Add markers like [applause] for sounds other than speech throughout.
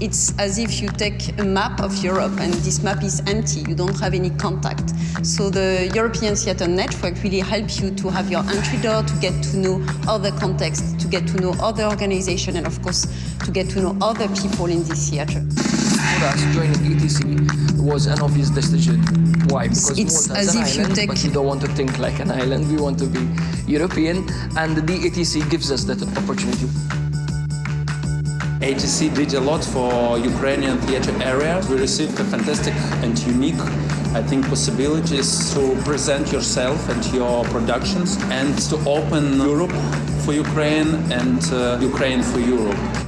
It's as if you take a map of Europe and this map is empty, you don't have any contact. So the European Theatre Network really helps you to have your entry door, to get to know other contexts, to get to know other organizations and of course to get to know other people in this theatre. For us, joining ETC was an obvious decision. Why? Because It's Malta as is an if you island, take- but we don't want to think like an island. We want to be European, and the ETC gives us that opportunity. ETC did a lot for Ukrainian theater area. We received a fantastic and unique, I think, possibilities to present yourself and your productions and to open Europe for Ukraine and uh, Ukraine for Europe.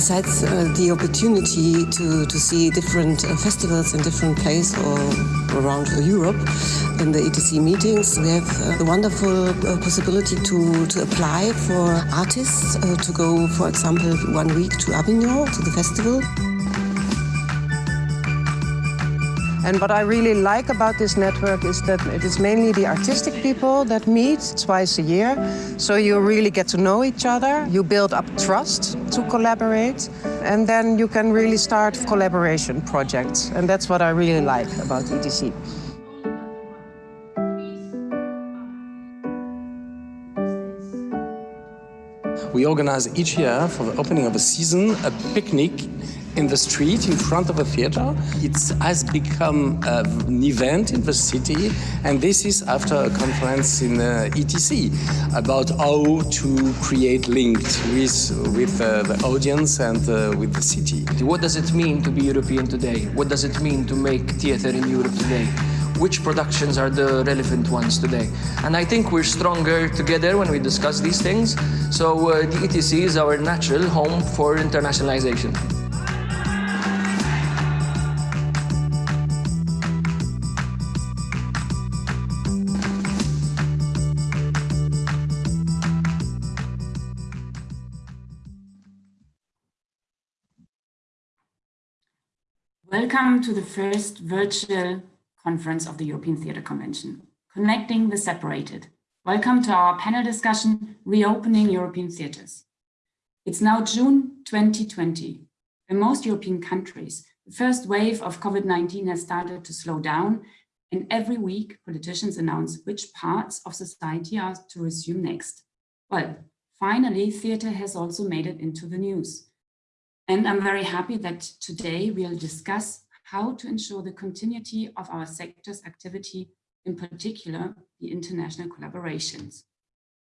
Besides uh, the opportunity to, to see different uh, festivals in different places around Europe in the ETC meetings, we have uh, the wonderful uh, possibility to, to apply for artists uh, to go, for example, one week to Avignon, to the festival. And what I really like about this network is that it is mainly the artistic people that meet twice a year. So you really get to know each other, you build up trust to collaborate, and then you can really start collaboration projects. And that's what I really like about E ETC. We organize each year for the opening of a season a picnic in the street in front of a theater. It has become an event in the city, and this is after a conference in uh, ETC about how to create links with, with uh, the audience and uh, with the city. What does it mean to be European today? What does it mean to make theatre in Europe today? Which productions are the relevant ones today? And I think we're stronger together when we discuss these things. So uh, the ETC is our natural home for internationalization. Welcome to the first virtual conference of the European Theatre Convention, Connecting the Separated. Welcome to our panel discussion, Reopening European Theatres. It's now June 2020. In most European countries, the first wave of COVID-19 has started to slow down and every week politicians announce which parts of society are to resume next. Well, finally, theatre has also made it into the news. And I'm very happy that today we'll discuss how to ensure the continuity of our sector's activity, in particular, the international collaborations.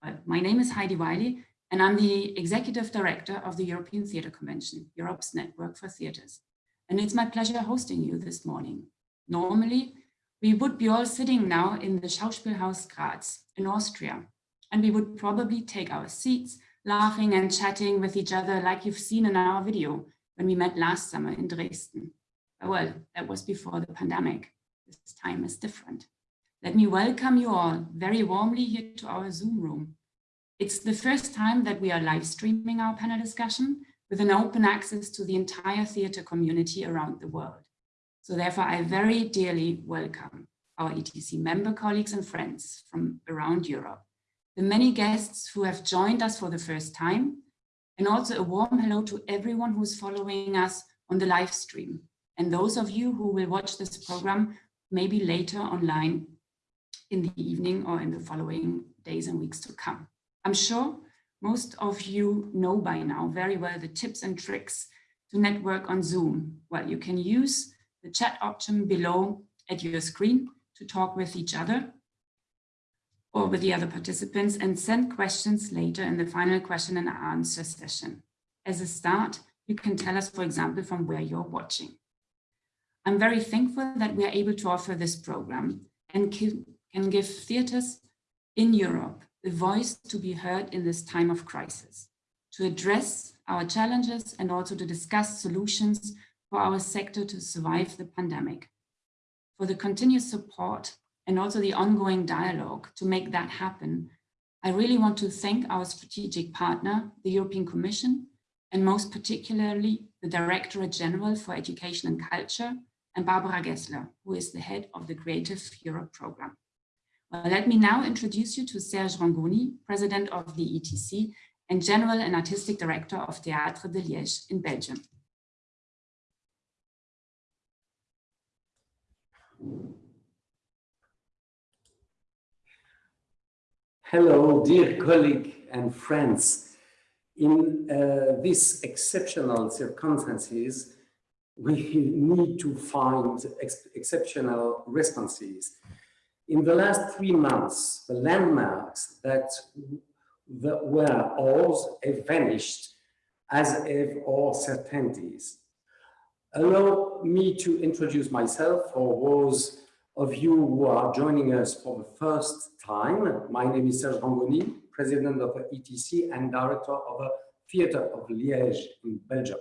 Well, my name is Heidi Wiley, and I'm the Executive Director of the European Theatre Convention, Europe's Network for Theatres. And it's my pleasure hosting you this morning. Normally, we would be all sitting now in the Schauspielhaus Graz in Austria, and we would probably take our seats laughing and chatting with each other like you've seen in our video when we met last summer in Dresden. Well, that was before the pandemic. This time is different. Let me welcome you all very warmly here to our Zoom room. It's the first time that we are live streaming our panel discussion with an open access to the entire theatre community around the world. So therefore, I very dearly welcome our ETC member colleagues and friends from around Europe the many guests who have joined us for the first time, and also a warm hello to everyone who's following us on the live stream, and those of you who will watch this program maybe later online in the evening or in the following days and weeks to come. I'm sure most of you know by now very well the tips and tricks to network on Zoom. Well, you can use the chat option below at your screen to talk with each other or with the other participants and send questions later in the final question and answer session. As a start, you can tell us, for example, from where you're watching. I'm very thankful that we are able to offer this program and can give theatres in Europe the voice to be heard in this time of crisis, to address our challenges and also to discuss solutions for our sector to survive the pandemic. For the continuous support and also the ongoing dialogue to make that happen, I really want to thank our strategic partner, the European Commission, and most particularly the Directorate General for Education and Culture, and Barbara Gessler, who is the head of the Creative Europe program. Well, let me now introduce you to Serge Rangoni, President of the ETC, and General and Artistic Director of Théâtre de Liège in Belgium. Hello, dear colleague and friends. In uh, these exceptional circumstances, we need to find ex exceptional responses. In the last three months, the landmarks that the, were ours have vanished, as have all certainties. Allow me to introduce myself for those of you who are joining us for the first time. My name is Serge Rangoni, President of the ETC and Director of the Theatre of Liège in Belgium.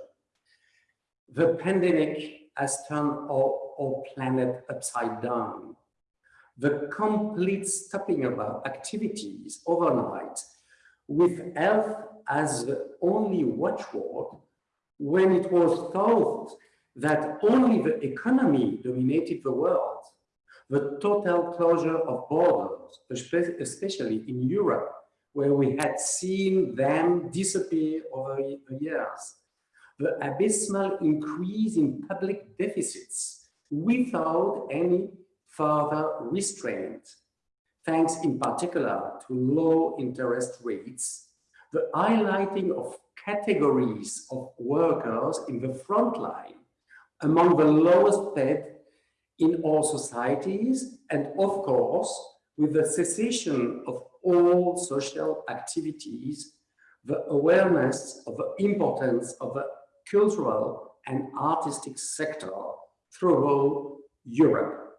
The pandemic has turned our, our planet upside down. The complete stopping of our activities overnight with health as the only watchword when it was thought that only the economy dominated the world. The total closure of borders, especially in Europe, where we had seen them disappear over the years. The abysmal increase in public deficits without any further restraint, thanks in particular to low interest rates, the highlighting of categories of workers in the front line among the lowest paid in all societies, and of course, with the cessation of all social activities, the awareness of the importance of the cultural and artistic sector throughout Europe.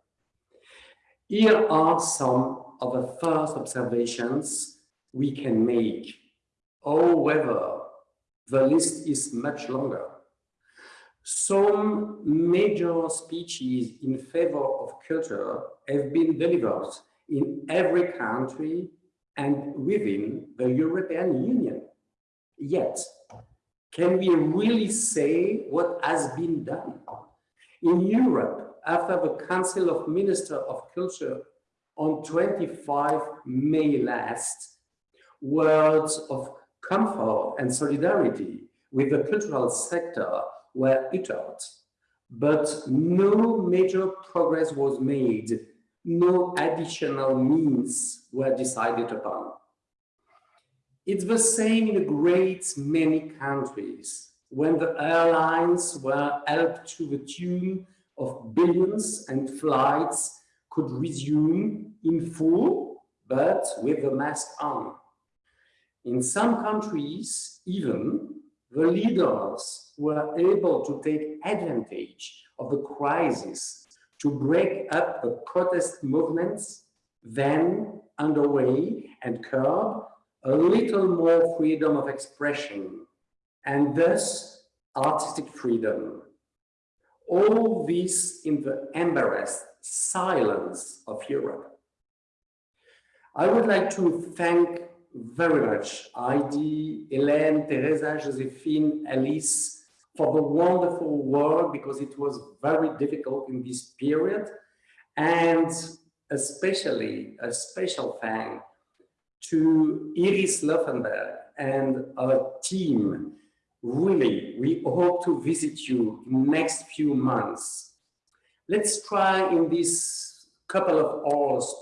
Here are some of the first observations we can make. However, the list is much longer. Some major speeches in favor of culture have been delivered in every country and within the European Union. Yet, can we really say what has been done? In Europe, after the Council of Ministers of Culture on 25 May last, words of comfort and solidarity with the cultural sector were uttered, but no major progress was made, no additional means were decided upon. It's the same in a great many countries when the airlines were helped to the tune of billions and flights could resume in full, but with the mask on. In some countries, even, the leaders were able to take advantage of the crisis to break up the protest movements then underway and curb a little more freedom of expression and thus artistic freedom. All this in the embarrassed silence of Europe. I would like to thank very much Heidi, Hélène, Teresa, Josephine, Alice for the wonderful work because it was very difficult in this period and especially a special thank to Iris Laufenberg and our team. Really, we hope to visit you in next few months. Let's try in this couple of hours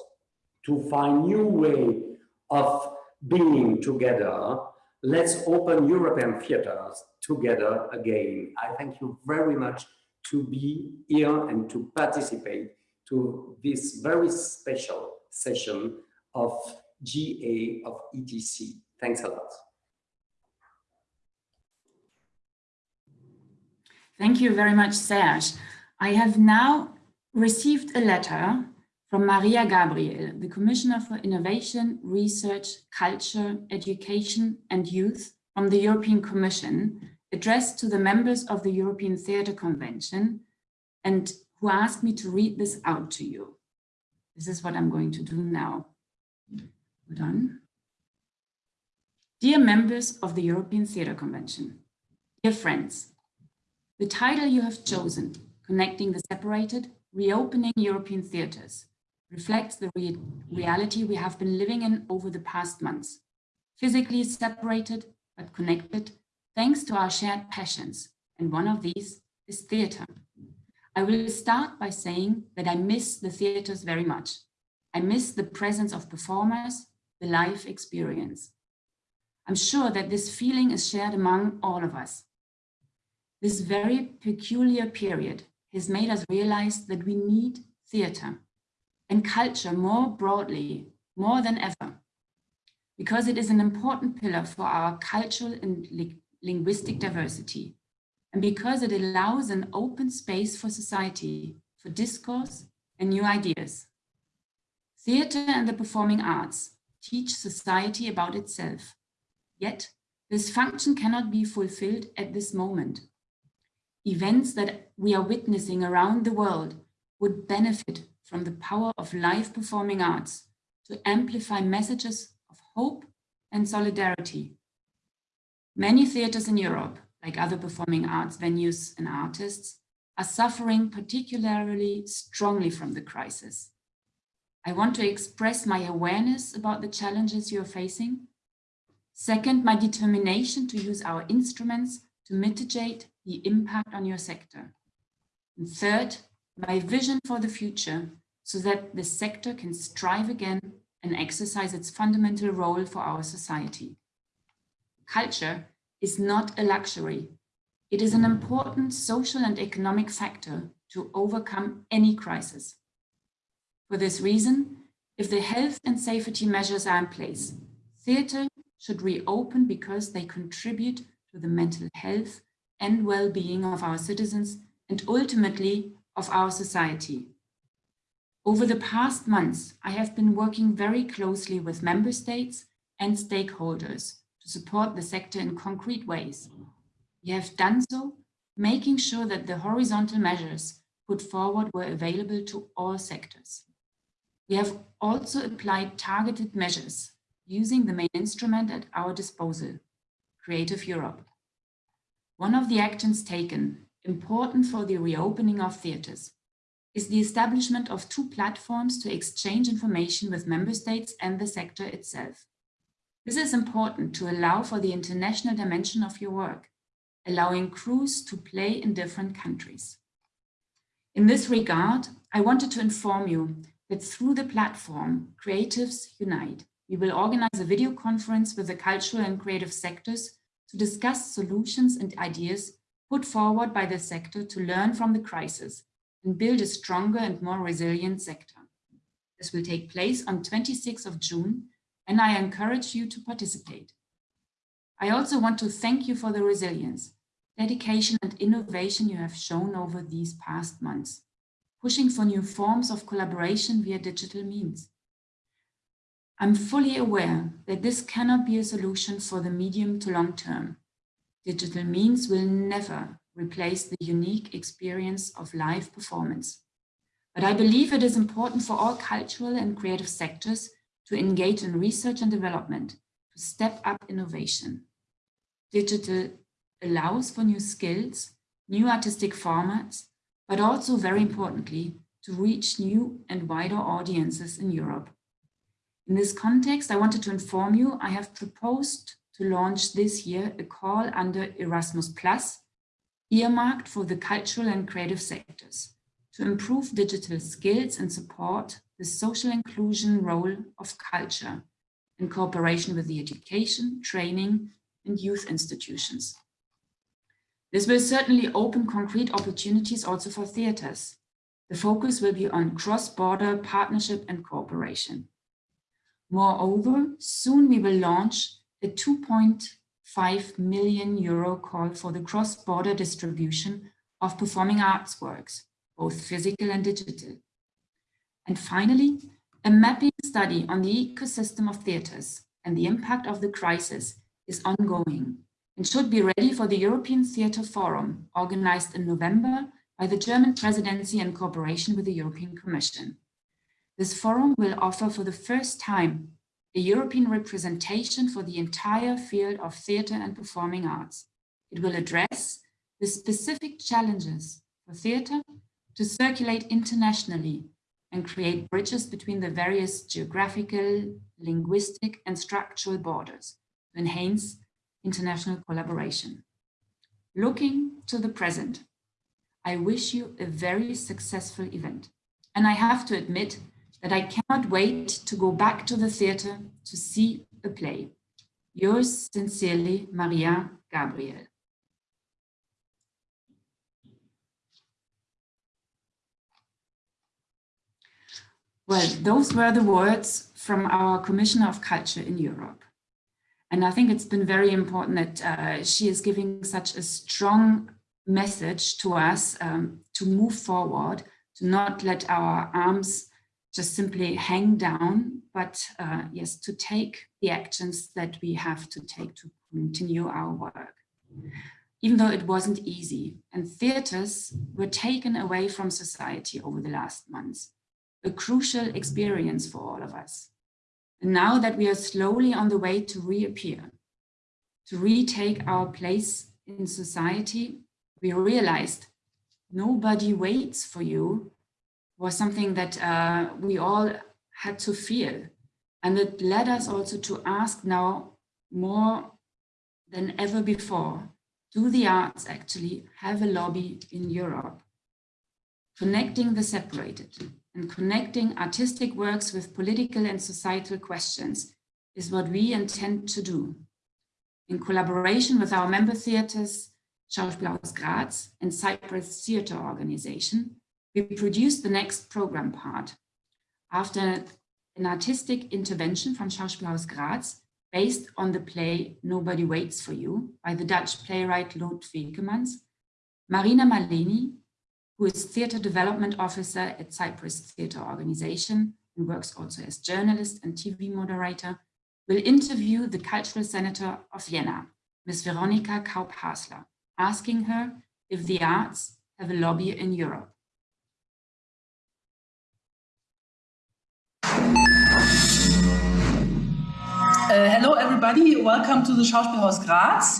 to find new way of being together. Let's open European theaters together again. I thank you very much to be here and to participate to this very special session of GA of ETC. Thanks a lot. Thank you very much, Serge. I have now received a letter from Mariya Gabriel, the Commissioner for Innovation, Research, Culture, Education and Youth from the European Commission, addressed to the members of the European Theatre Convention and who asked me to read this out to you. This is what I'm going to do now. Hold on. Dear members of the European Theatre Convention, dear friends, the title you have chosen, Connecting the Separated, Reopening European Theatres, reflects the re reality we have been living in over the past months. physically separated but connected thanks to our shared passions, and one of these is theatre. I will start by saying that I miss the theatres very much. I miss the presence of performers, the live experience. I'm sure that this feeling is shared among all of us. This very peculiar period has made us realize that we need theatre and culture more broadly, more than ever, because it is an important pillar for our cultural and li linguistic diversity, and because it allows an open space for society, for discourse and new ideas. Theatre and the performing arts teach society about itself. Yet, this function cannot be fulfilled at this moment. Events that we are witnessing around the world would benefit from the power of live performing arts to amplify messages of hope and solidarity. Many theatres in Europe, like other performing arts venues and artists, are suffering particularly strongly from the crisis. I want to express my awareness about the challenges you're facing. Second, my determination to use our instruments to mitigate the impact on your sector. And third, my vision for the future so that the sector can strive again and exercise its fundamental role for our society. Culture is not a luxury. It is an important social and economic factor to overcome any crisis. For this reason, if the health and safety measures are in place, theatre should reopen because they contribute to the mental health and well-being of our citizens and ultimately of our society. Over the past months, I have been working very closely with member states and stakeholders to support the sector in concrete ways. We have done so, making sure that the horizontal measures put forward were available to all sectors. We have also applied targeted measures using the main instrument at our disposal, Creative Europe. One of the actions taken, important for the reopening of theatres, is the establishment of two platforms to exchange information with member states and the sector itself. This is important to allow for the international dimension of your work, allowing crews to play in different countries. In this regard, I wanted to inform you that through the platform Creatives Unite, we will organize a video conference with the cultural and creative sectors to discuss solutions and ideas put forward by the sector to learn from the crisis and build a stronger and more resilient sector. This will take place on 26th of June, and I encourage you to participate. I also want to thank you for the resilience, dedication and innovation you have shown over these past months, pushing for new forms of collaboration via digital means. I'm fully aware that this cannot be a solution for the medium to long term. Digital means will never replace the unique experience of live performance. But I believe it is important for all cultural and creative sectors to engage in research and development, to step up innovation. Digital allows for new skills, new artistic formats, but also very importantly, to reach new and wider audiences in Europe. In this context, I wanted to inform you I have proposed to launch this year a call under Erasmus Plus earmarked for the cultural and creative sectors to improve digital skills and support the social inclusion role of culture in cooperation with the education, training and youth institutions. This will certainly open concrete opportunities also for theatres. The focus will be on cross-border partnership and cooperation. Moreover, soon we will launch a 2.0 5 million euro call for the cross-border distribution of performing arts works, both physical and digital. And finally, a mapping study on the ecosystem of theatres and the impact of the crisis is ongoing and should be ready for the European Theatre Forum, organized in November by the German presidency in cooperation with the European Commission. This forum will offer for the first time a European representation for the entire field of theatre and performing arts. It will address the specific challenges for theatre to circulate internationally and create bridges between the various geographical, linguistic and structural borders to enhance international collaboration. Looking to the present, I wish you a very successful event. And I have to admit that I cannot wait to go back to the theatre to see a play. Yours sincerely, Mariya Gabriel. Well, those were the words from our Commissioner of Culture in Europe. And I think it's been very important that uh, she is giving such a strong message to us um, to move forward, to not let our arms just simply hang down, but uh, yes, to take the actions that we have to take to continue our work. Even though it wasn't easy and theaters were taken away from society over the last months, a crucial experience for all of us. And now that we are slowly on the way to reappear, to retake our place in society, we realized nobody waits for you was something that uh, we all had to feel. And it led us also to ask now more than ever before, do the arts actually have a lobby in Europe? Connecting the separated and connecting artistic works with political and societal questions is what we intend to do. In collaboration with our member theatres, Schauspielhaus Graz and Cyprus Theatre Organization, we produced the next program part. After an artistic intervention from Schauspielhaus Graz, based on the play Nobody Waits for You by the Dutch playwright Lot Vekemans, Marina Maleni, who is Theatre Development Officer at Cyprus Theatre Organization and works also as journalist and TV moderator, will interview the cultural senator of Vienna, Ms. Veronika Kaup-Hasler, asking her if the arts have a lobby in Europe. Uh, hello, everybody. Welcome to the Schauspielhaus Graz.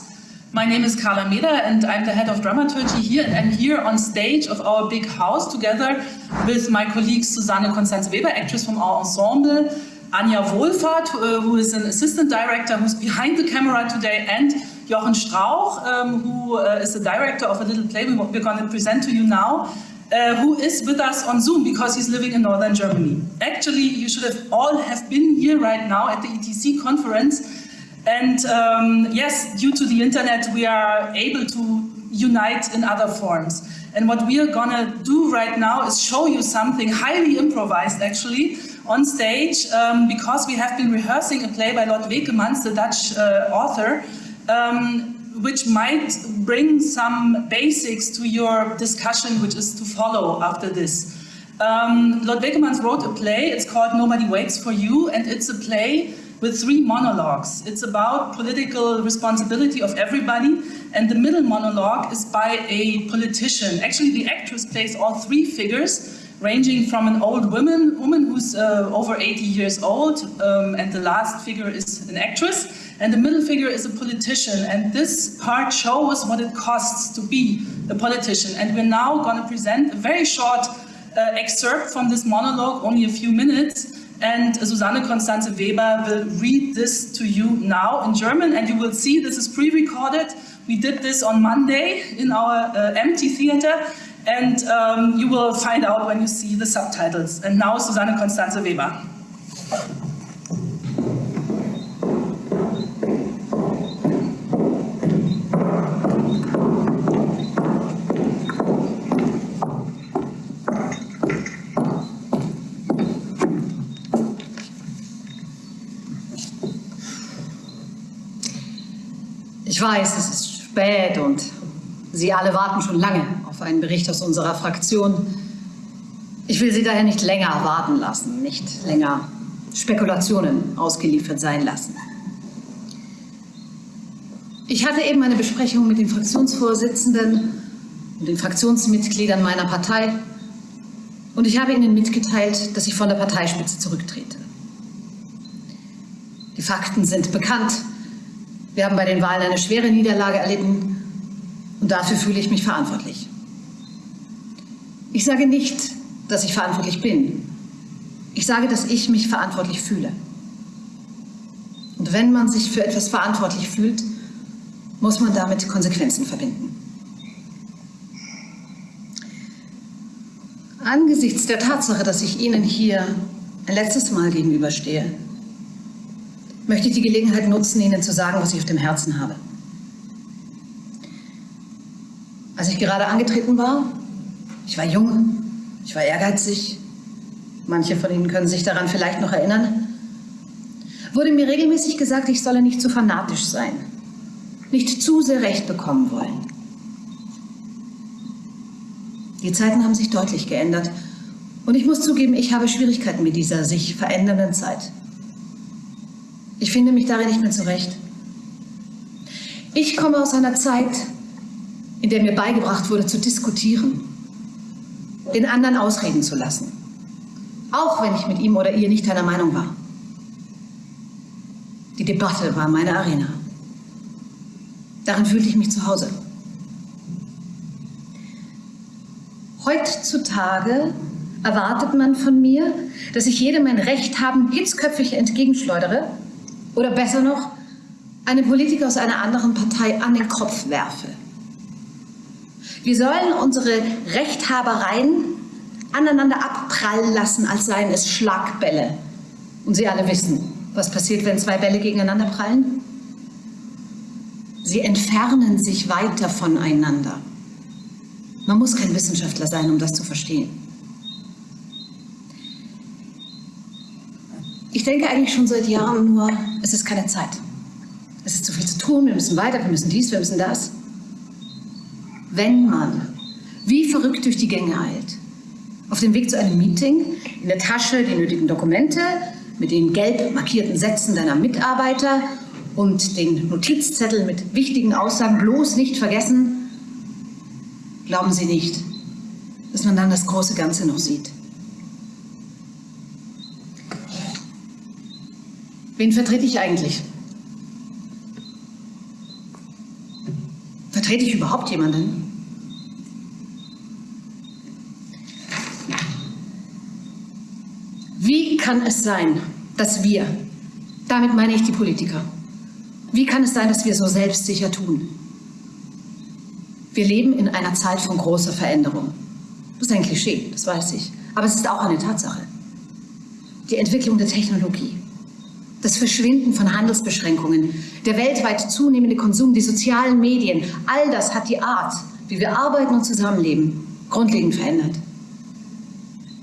My name is Karla Mäder and I'm the head of dramaturgy here. And I'm here on stage of our big house together with my colleague Susanne Constanze Weber, actress from our ensemble, Anja Wohlfahrt, uh, who is an assistant director who's behind the camera today, and Jochen Strauch, um, who uh, is the director of a little play we're going to present to you now uh, who is with us on Zoom because he's living in Northern Germany. Actually, you should have all have been here right now at the ETC conference. And um, yes, due to the internet, we are able to unite in other forms. And what we are gonna do right now is show you something highly improvised actually on stage um, because we have been rehearsing a play by Lot Vekemans, the Dutch uh, author, um, which might bring some basics to your discussion, which is to follow after this. Um, Lot Vekemans wrote a play, it's called Nobody Waits for You, and it's a play with three monologues. It's about political responsibility of everybody, and the middle monologue is by a politician. Actually, the actress plays all three figures, ranging from an old woman, woman who's uh, over 80 years old, um, and the last figure is an actress, and the middle figure is a politician. And this part shows what it costs to be a politician. And we're now going to present a very short uh, excerpt from this monologue, only a few minutes. And Susanne Constanze Weber will read this to you now in German. And you will see this is pre-recorded. We did this on Monday in our uh, empty theater. And um, you will find out when you see the subtitles. And now Susanne Constanze Weber. Ich weiß, es ist spät und Sie alle warten schon lange auf einen Bericht aus unserer Fraktion. Ich will Sie daher nicht länger warten lassen, nicht länger Spekulationen ausgeliefert sein lassen. Ich hatte eben eine Besprechung mit den Fraktionsvorsitzenden und den Fraktionsmitgliedern meiner Partei und ich habe ihnen mitgeteilt, dass ich von der Parteispitze zurücktrete. Die Fakten sind bekannt. Wir haben bei den Wahlen eine schwere Niederlage erlitten und dafür fühle ich mich verantwortlich. Ich sage nicht, dass ich verantwortlich bin. Ich sage, dass ich mich verantwortlich fühle. Und wenn man sich für etwas verantwortlich fühlt, muss man damit Konsequenzen verbinden. Angesichts der Tatsache, dass ich Ihnen hier ein letztes Mal gegenüberstehe, möchte ich die Gelegenheit nutzen, Ihnen zu sagen, was ich auf dem Herzen habe. Als ich gerade angetreten war, ich war jung, ich war ehrgeizig, manche von Ihnen können sich daran vielleicht noch erinnern, wurde mir regelmäßig gesagt, ich solle nicht zu fanatisch sein, nicht zu sehr Recht bekommen wollen. Die Zeiten haben sich deutlich geändert und ich muss zugeben, ich habe Schwierigkeiten mit dieser sich verändernden Zeit. Ich finde mich darin nicht mehr zurecht. Ich komme aus einer Zeit, in der mir beigebracht wurde, zu diskutieren, den anderen ausreden zu lassen, auch wenn ich mit ihm oder ihr nicht einer Meinung war. Die Debatte war meine Arena. Darin fühlte ich mich zu Hause. Heutzutage erwartet man von mir, dass ich jedem mein Recht haben hitzköpfig entgegenschleudere oder besser noch, einen Politiker aus einer anderen Partei an den Kopf werfe. Wir sollen unsere Rechthabereien aneinander abprallen lassen, als seien es Schlagbälle. Und Sie alle wissen, was passiert, wenn zwei Bälle gegeneinander prallen? Sie entfernen sich weiter voneinander. Man muss kein Wissenschaftler sein, um das zu verstehen. Ich denke eigentlich schon seit Jahren nur, es ist keine Zeit. Es ist zu viel zu tun, wir müssen weiter, wir müssen dies, wir müssen das. Wenn man wie verrückt durch die Gänge eilt, auf dem Weg zu einem Meeting, in der Tasche die nötigen Dokumente, mit den gelb markierten Sätzen deiner Mitarbeiter und den Notizzettel mit wichtigen Aussagen bloß nicht vergessen, glauben Sie nicht, dass man dann das große Ganze noch sieht. Wen vertrete ich eigentlich? Vertrete ich überhaupt jemanden? Wie kann es sein, dass wir, damit meine ich die Politiker, wie kann es sein, dass wir so selbstsicher tun? Wir leben in einer Zeit von großer Veränderung. Das ist ein Klischee, das weiß ich. Aber es ist auch eine Tatsache. Die Entwicklung der Technologie, das Verschwinden von Handelsbeschränkungen, der weltweit zunehmende Konsum, die sozialen Medien, all das hat die Art, wie wir arbeiten und zusammenleben, grundlegend verändert.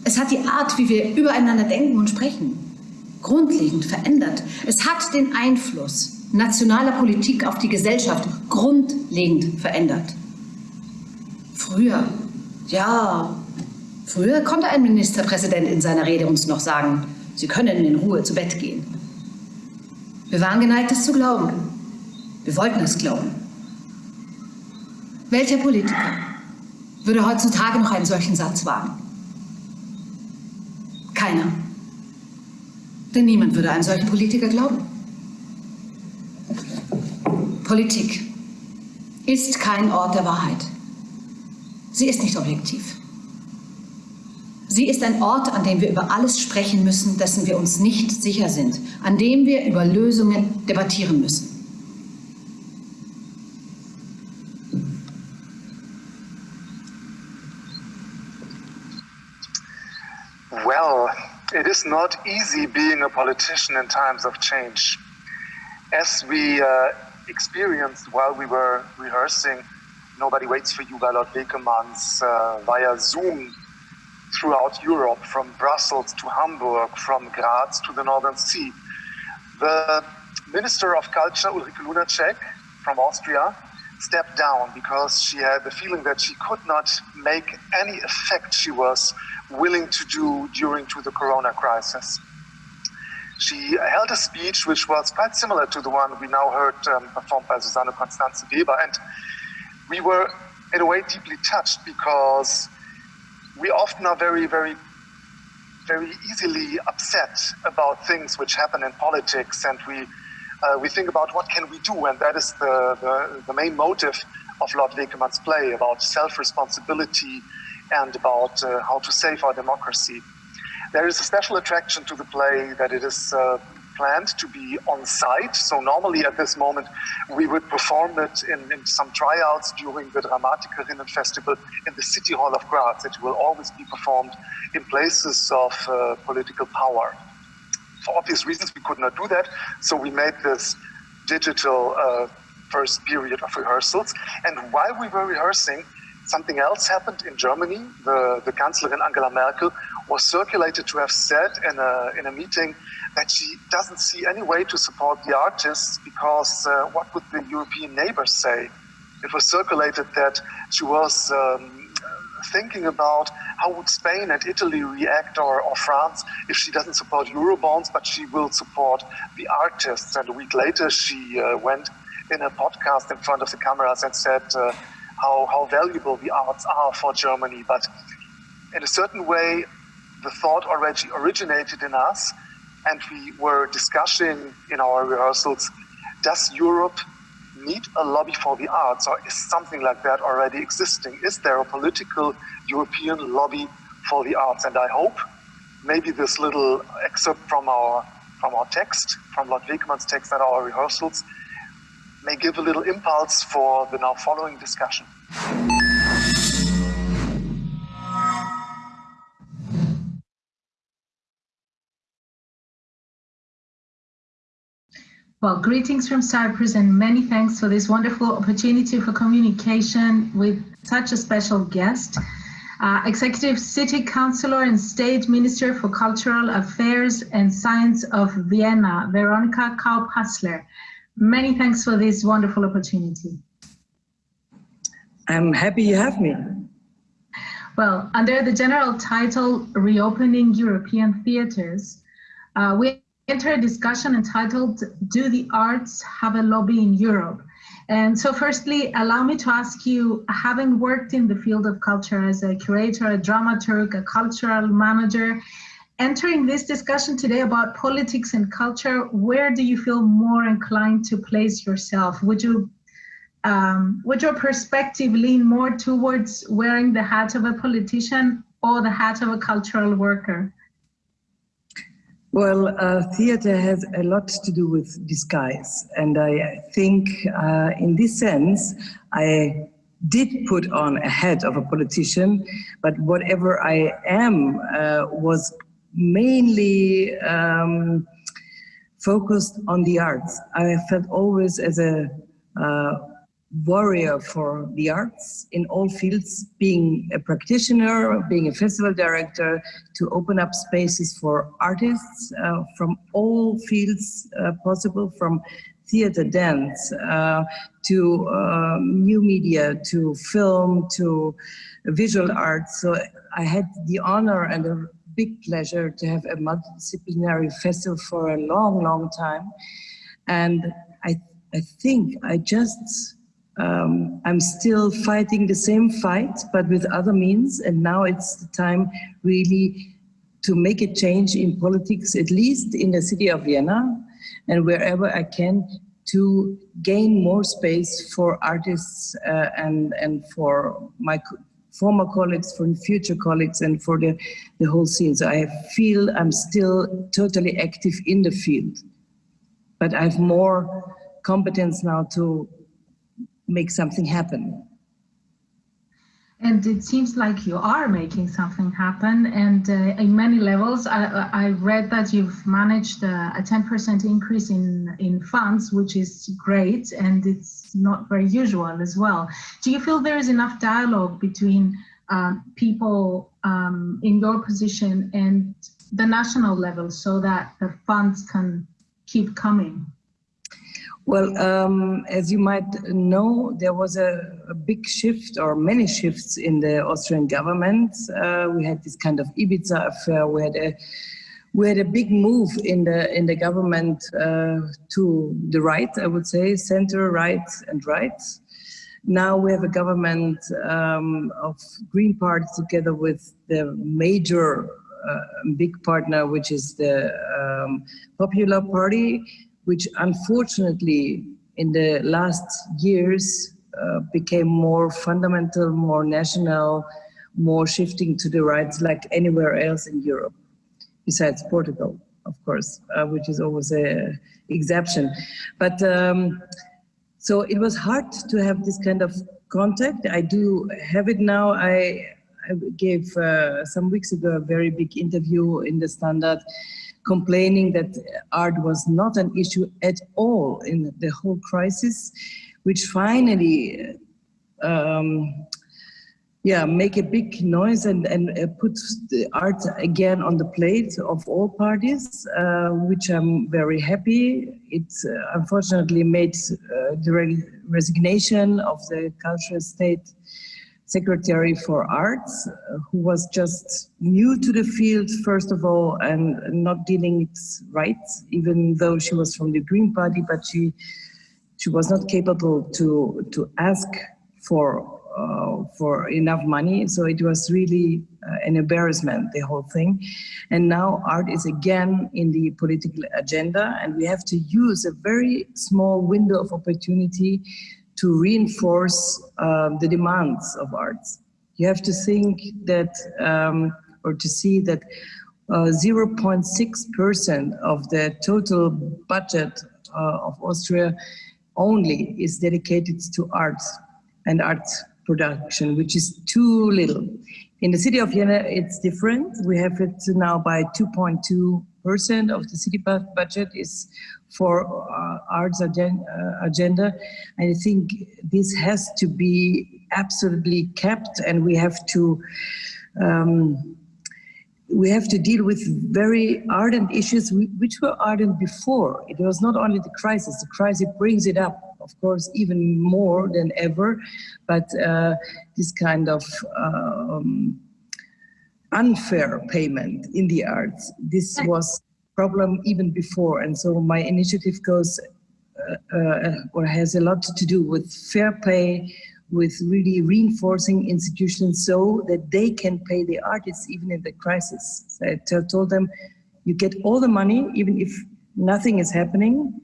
Es hat die Art, wie wir übereinander denken und sprechen, grundlegend verändert. Es hat den Einfluss nationaler Politik auf die Gesellschaft grundlegend verändert. Früher, ja, früher konnte ein Ministerpräsident in seiner Rede uns noch sagen, Sie können in Ruhe zu Bett gehen. Wir waren geneigt, es zu glauben. Wir wollten es glauben. Welcher Politiker würde heutzutage noch einen solchen Satz wagen? Keiner. Denn niemand würde einem solchen Politiker glauben. Politik ist kein Ort der Wahrheit. Sie ist nicht objektiv. Sie ist ein Ort, an dem wir über alles sprechen müssen, dessen wir uns nicht sicher sind, an dem wir über Lösungen debattieren müssen. Well, it is not easy being a politician in times of change. As we uh, experienced while we were rehearsing Nobody Waits for You by Lord Wekemans uh, via Zoom throughout Europe, from Brussels to Hamburg, from Graz to the Northern Sea. The Minister of Culture, Ulrike Lunacek, from Austria, stepped down because she had the feeling that she could not make any effect she was willing to do during to the corona crisis. She held a speech which was quite similar to the one we now heard um, performed by Susanne Constanze Weber. And we were, in a way, deeply touched because we often are very, very, very easily upset about things which happen in politics. And we, uh, we think about what can we do. And that is the, the, the main motive of Lot Vekemans' play about self-responsibility and about uh, how to save our democracy. There is a special attraction to the play that it is uh, planned to be on site. So normally at this moment, we would perform it in, in some tryouts during the Dramatikerinnen Festival in the City Hall of Graz. It will always be performed in places of uh, political power. For obvious reasons, we could not do that. So we made this digital uh, first period of rehearsals. And while we were rehearsing, something else happened in Germany. The, the Kanzlerin Angela Merkel was circulated to have said in a, in a meeting that she doesn't see any way to support the artists because uh, what would the European neighbors say? It was circulated that she was um, thinking about how would Spain and Italy react or, or France if she doesn't support Eurobonds, but she will support the artists. And a week later, she uh, went in a podcast in front of the cameras and said uh, how, how valuable the arts are for Germany. But in a certain way, the thought already originated in us, and we were discussing in our rehearsals does Europe need a lobby for the arts, or is something like that already existing? Is there a political European lobby for the arts? And I hope maybe this little excerpt from our from our text, from Lot Vekemans' text at our rehearsals, may give a little impulse for the now following discussion. Well, greetings from Cyprus and many thanks for this wonderful opportunity for communication with such a special guest. Uh, Executive City Councillor and State Minister for Cultural Affairs and Science of Vienna, Veronika Kaup-Hasler. Many thanks for this wonderful opportunity. I'm happy you have me. Well, under the general title, Reopening European Theatres, uh, we enter a discussion entitled, Do the Arts Have a Lobby in Europe? And so firstly, allow me to ask you, having worked in the field of culture as a curator, a dramaturg, a cultural manager, entering this discussion today about politics and culture, where do you feel more inclined to place yourself? Would you um, would your perspective lean more towards wearing the hat of a politician or the hat of a cultural worker? Well, uh, theater has a lot to do with disguise. And I think uh, in this sense, I did put on a hat of a politician, but whatever I am uh, was mainly um, focused on the arts. I felt always as a uh, warrior for the arts in all fields, being a practitioner, being a festival director, to open up spaces for artists uh, from all fields uh, possible, from theater, dance, uh, to um, new media, to film, to visual arts. So I had the honor and a big pleasure to have a multidisciplinary festival for a long, long time. And I, I think I just um, I'm still fighting the same fight, but with other means. And now it's the time really to make a change in politics, at least in the city of Vienna and wherever I can to gain more space for artists uh, and, and for my former colleagues, for future colleagues and for the, the whole scene. So I feel I'm still totally active in the field, but I have more competence now to make something happen. And it seems like you are making something happen. And uh, in many levels, I, I, read that you've managed uh, a 10% increase in, in funds, which is great. And it's not very usual as well. Do you feel there is enough dialogue between um, people um, in your position and the national level so that the funds can keep coming? Well, um, as you might know, there was a, a, big shift or many shifts in the Austrian government. Uh, we had this kind of Ibiza affair. We had a we had a big move in the in the government uh, to the right, I would say, center, right, and right. Now we have a government um, of Green Party together with the major uh, big partner, which is the um, Popular Party which unfortunately in the last years uh, became more fundamental, more national, more shifting to the right like anywhere else in Europe, besides Portugal, of course, uh, which is always an exception. But um, so it was hard to have this kind of contact. I do have it now. I, I gave uh, some weeks ago a very big interview in the Standard complaining that art was not an issue at all in the whole crisis, which finally um, yeah, make a big noise and, and uh, put the art again on the plate of all parties, uh, which I'm very happy. It uh, unfortunately made uh, the re resignation of the cultural state secretary for arts, uh, who was just new to the field, first of all, and not dealing it right, even though she was from the Green Party, but she she was not capable to to ask for uh, for enough money. So it was really uh, an embarrassment, the whole thing. And now art is again in the political agenda and we have to use a very small window of opportunity to reinforce uh, the demands of arts. You have to think that, um, or to see that 0.6% uh, of the total budget uh, of Austria only is dedicated to arts and arts production, which is too little. In the city of Vienna, it's different. We have it now by 2.2% of the city budget is for uh, arts agen uh, agenda. And I think this has to be absolutely kept and we have to um, we have to deal with very ardent issues which were ardent before. It was not only the crisis, the crisis brings it up of course, even more than ever. But uh, this kind of um, unfair payment in the arts, this was problem even before. And so my initiative goes uh, uh, or has a lot to do with fair pay, with really reinforcing institutions so that they can pay the artists even in the crisis. So I told them, you get all the money, even if nothing is happening,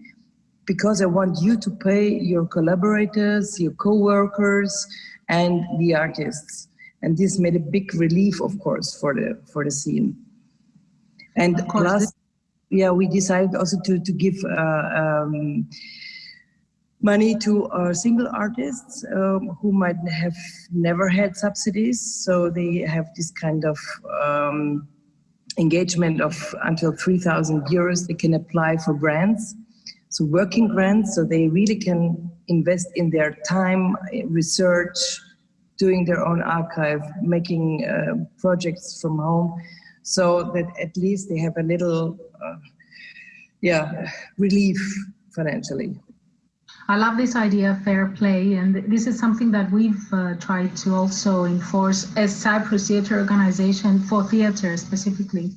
because I want you to pay your collaborators, your co-workers, and the artists. And this made a big relief, of course, for the for the scene. And plus, yeah, we decided also to to give uh, um, money to our single artists um, who might have never had subsidies, so they have this kind of um, engagement of until 3,000 euros. They can apply for grants so working grants, so they really can invest in their time, research, doing their own archive, making uh, projects from home, so that at least they have a little, uh, yeah, relief financially. I love this idea of fair play, and this is something that we've uh, tried to also enforce as Cyprus Theatre Organization for theatre specifically.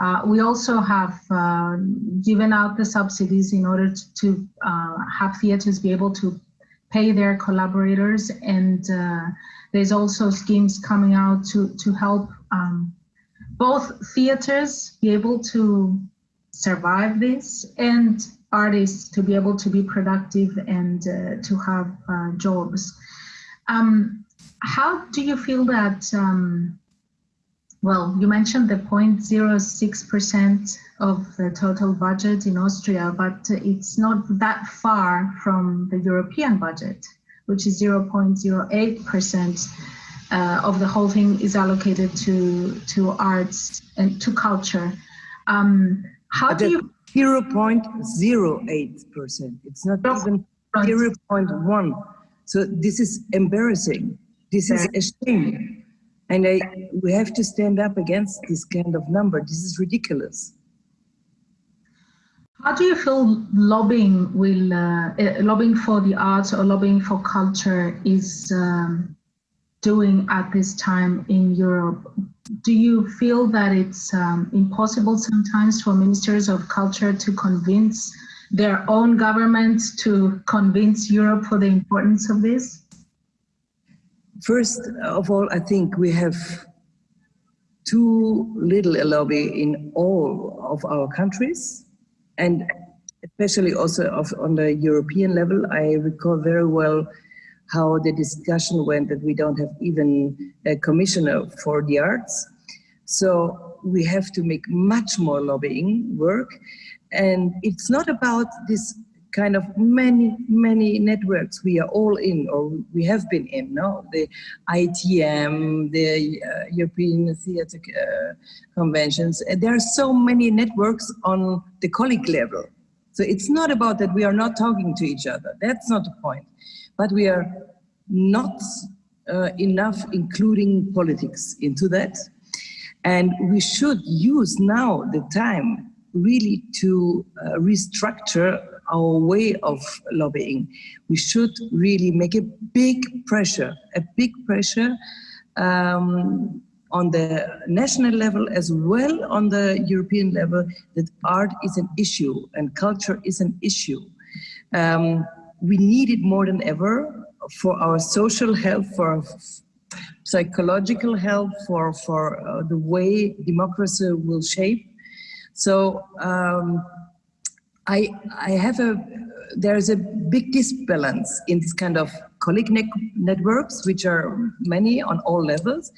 Uh, we also have uh, given out the subsidies in order to, to uh, have theaters be able to pay their collaborators and uh, there's also schemes coming out to, to help um, both theaters be able to survive this and artists to be able to be productive and uh, to have uh, jobs. Um, how do you feel that um, well, you mentioned the 0.06% of the total budget in Austria, but it's not that far from the European budget, which is 0.08% uh, of the whole thing is allocated to to arts and to culture. Um, how do you? 0.08%. It's not even 0.1. So this is embarrassing. This is a shame. And I, we have to stand up against this kind of number. This is ridiculous. How do you feel lobbying will uh, uh, lobbying for the arts or lobbying for culture is um, doing at this time in Europe? Do you feel that it's um, impossible sometimes for ministers of culture to convince their own governments to convince Europe for the importance of this? First of all, I think we have too little a lobby in all of our countries and especially also of, on the European level. I recall very well how the discussion went that we don't have even a commissioner for the arts. So we have to make much more lobbying work. And it's not about this kind of many, many networks we are all in or we have been in, no? The IETM, the uh, European Theatre uh, Conventions. There are so many networks on the colleague level. So it's not about that we are not talking to each other. That's not the point. But we are not uh, enough including politics into that. And we should use now the time really to uh, restructure our way of lobbying. We should really make a big pressure, a big pressure um, on the national level as well on the European level that art is an issue and culture is an issue. Um, we need it more than ever for our social health, for psychological health, for, for uh, the way democracy will shape. So um, I, I have a, there's a big disbalance in this kind of colleague ne networks, which are many on all levels.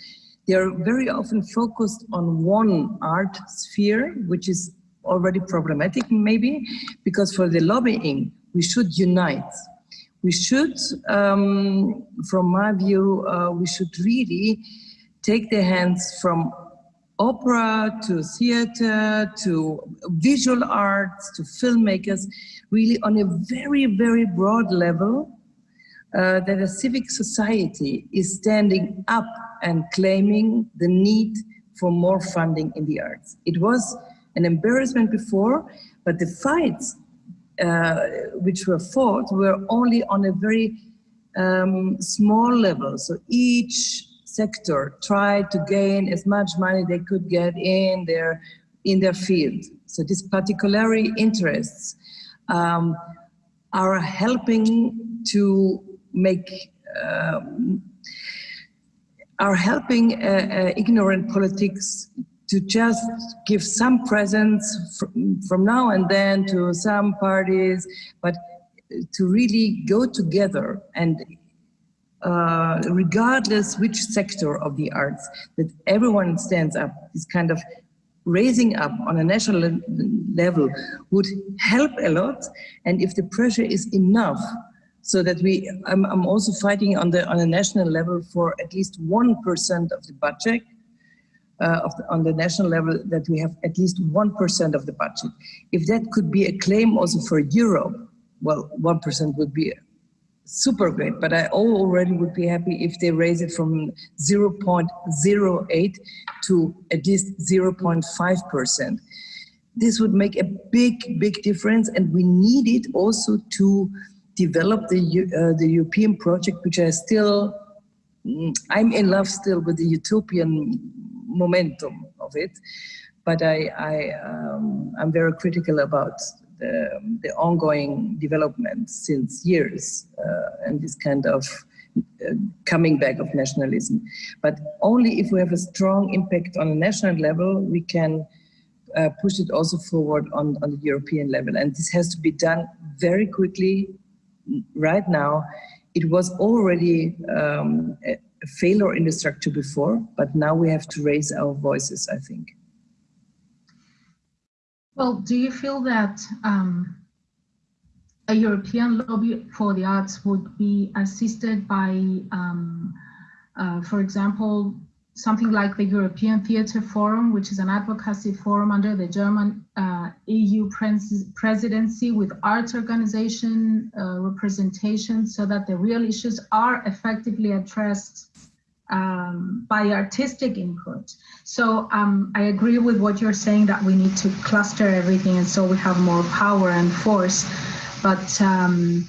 They are very often focused on one art sphere, which is already problematic maybe, because for the lobbying, we should unite. We should, um, from my view, uh, we should really take the hands from opera to theater to visual arts to filmmakers, really on a very, very broad level, uh, that a civic society is standing up and claiming the need for more funding in the arts. It was an embarrassment before, but the fights uh, which were fought were only on a very um, small level. So each sector tried to gain as much money they could get in their in their field. So these particularly interests um, are helping to make um, are helping uh, uh, ignorant politics to just give some presents from, from now and then to some parties, but to really go together and uh, regardless which sector of the arts, that everyone stands up, is kind of raising up on a national level would help a lot. And if the pressure is enough, so that we, I'm, I'm also fighting on the on a national level for at least 1% of the budget, uh, of the, on the national level, that we have at least 1% of the budget. If that could be a claim also for Europe, well, 1% would be super great, but I already would be happy if they raise it from 0.08 to at least 0.5%. This would make a big, big difference, and we need it also to develop the, uh, the European project, which I still, mm, I'm in love still with the utopian momentum of it, but I, I, um, I'm very critical about the, the ongoing development since years uh, and this kind of uh, coming back of nationalism. But only if we have a strong impact on a national level, we can uh, push it also forward on, on the European level. And this has to be done very quickly right now. It was already um, a failure in the structure before, but now we have to raise our voices, I think. Well, do you feel that um, a European lobby for the arts would be assisted by, um, uh, for example, something like the European Theatre Forum, which is an advocacy forum under the German uh, EU pres presidency with arts organization uh, representation so that the real issues are effectively addressed um, by artistic input. So um, I agree with what you're saying that we need to cluster everything and so we have more power and force. But um,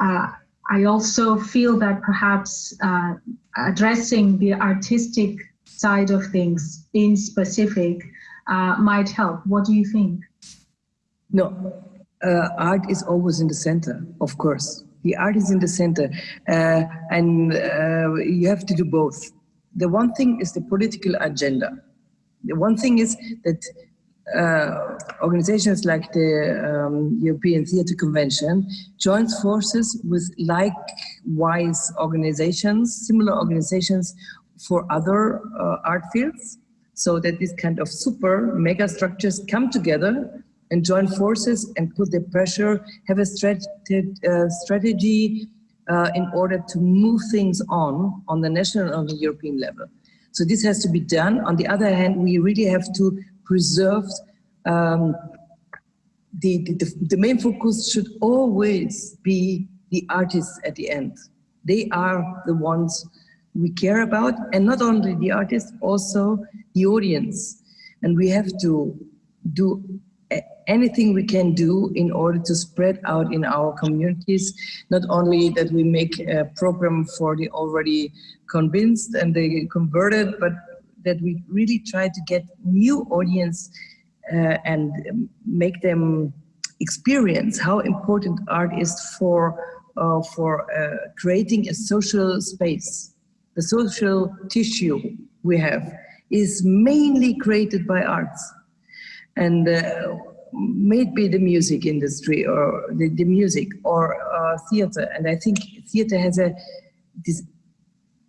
uh, I also feel that perhaps uh, addressing the artistic side of things in specific uh, might help. What do you think? No, uh, art is always in the center, of course. The art is in the center, uh, and uh, you have to do both. The one thing is the political agenda. The one thing is that uh, organizations like the um, European Theatre Convention joins forces with likewise organizations, similar organizations for other uh, art fields. so that these kind of super mega structures come together and join forces and put the pressure, have a uh, strategy uh, in order to move things on, on the national and the European level. So this has to be done. On the other hand, we really have to preserve um, the, the, the main focus should always be the artists at the end. They are the ones we care about, and not only the artists, also the audience. And we have to do anything we can do in order to spread out in our communities, not only that we make a program for the already convinced and they converted, but that we really try to get new audience uh, and make them experience how important art is for, uh, for uh, creating a social space. The social tissue we have is mainly created by arts. And uh, maybe the music industry or the, the music or uh, theater. And I think theater has a this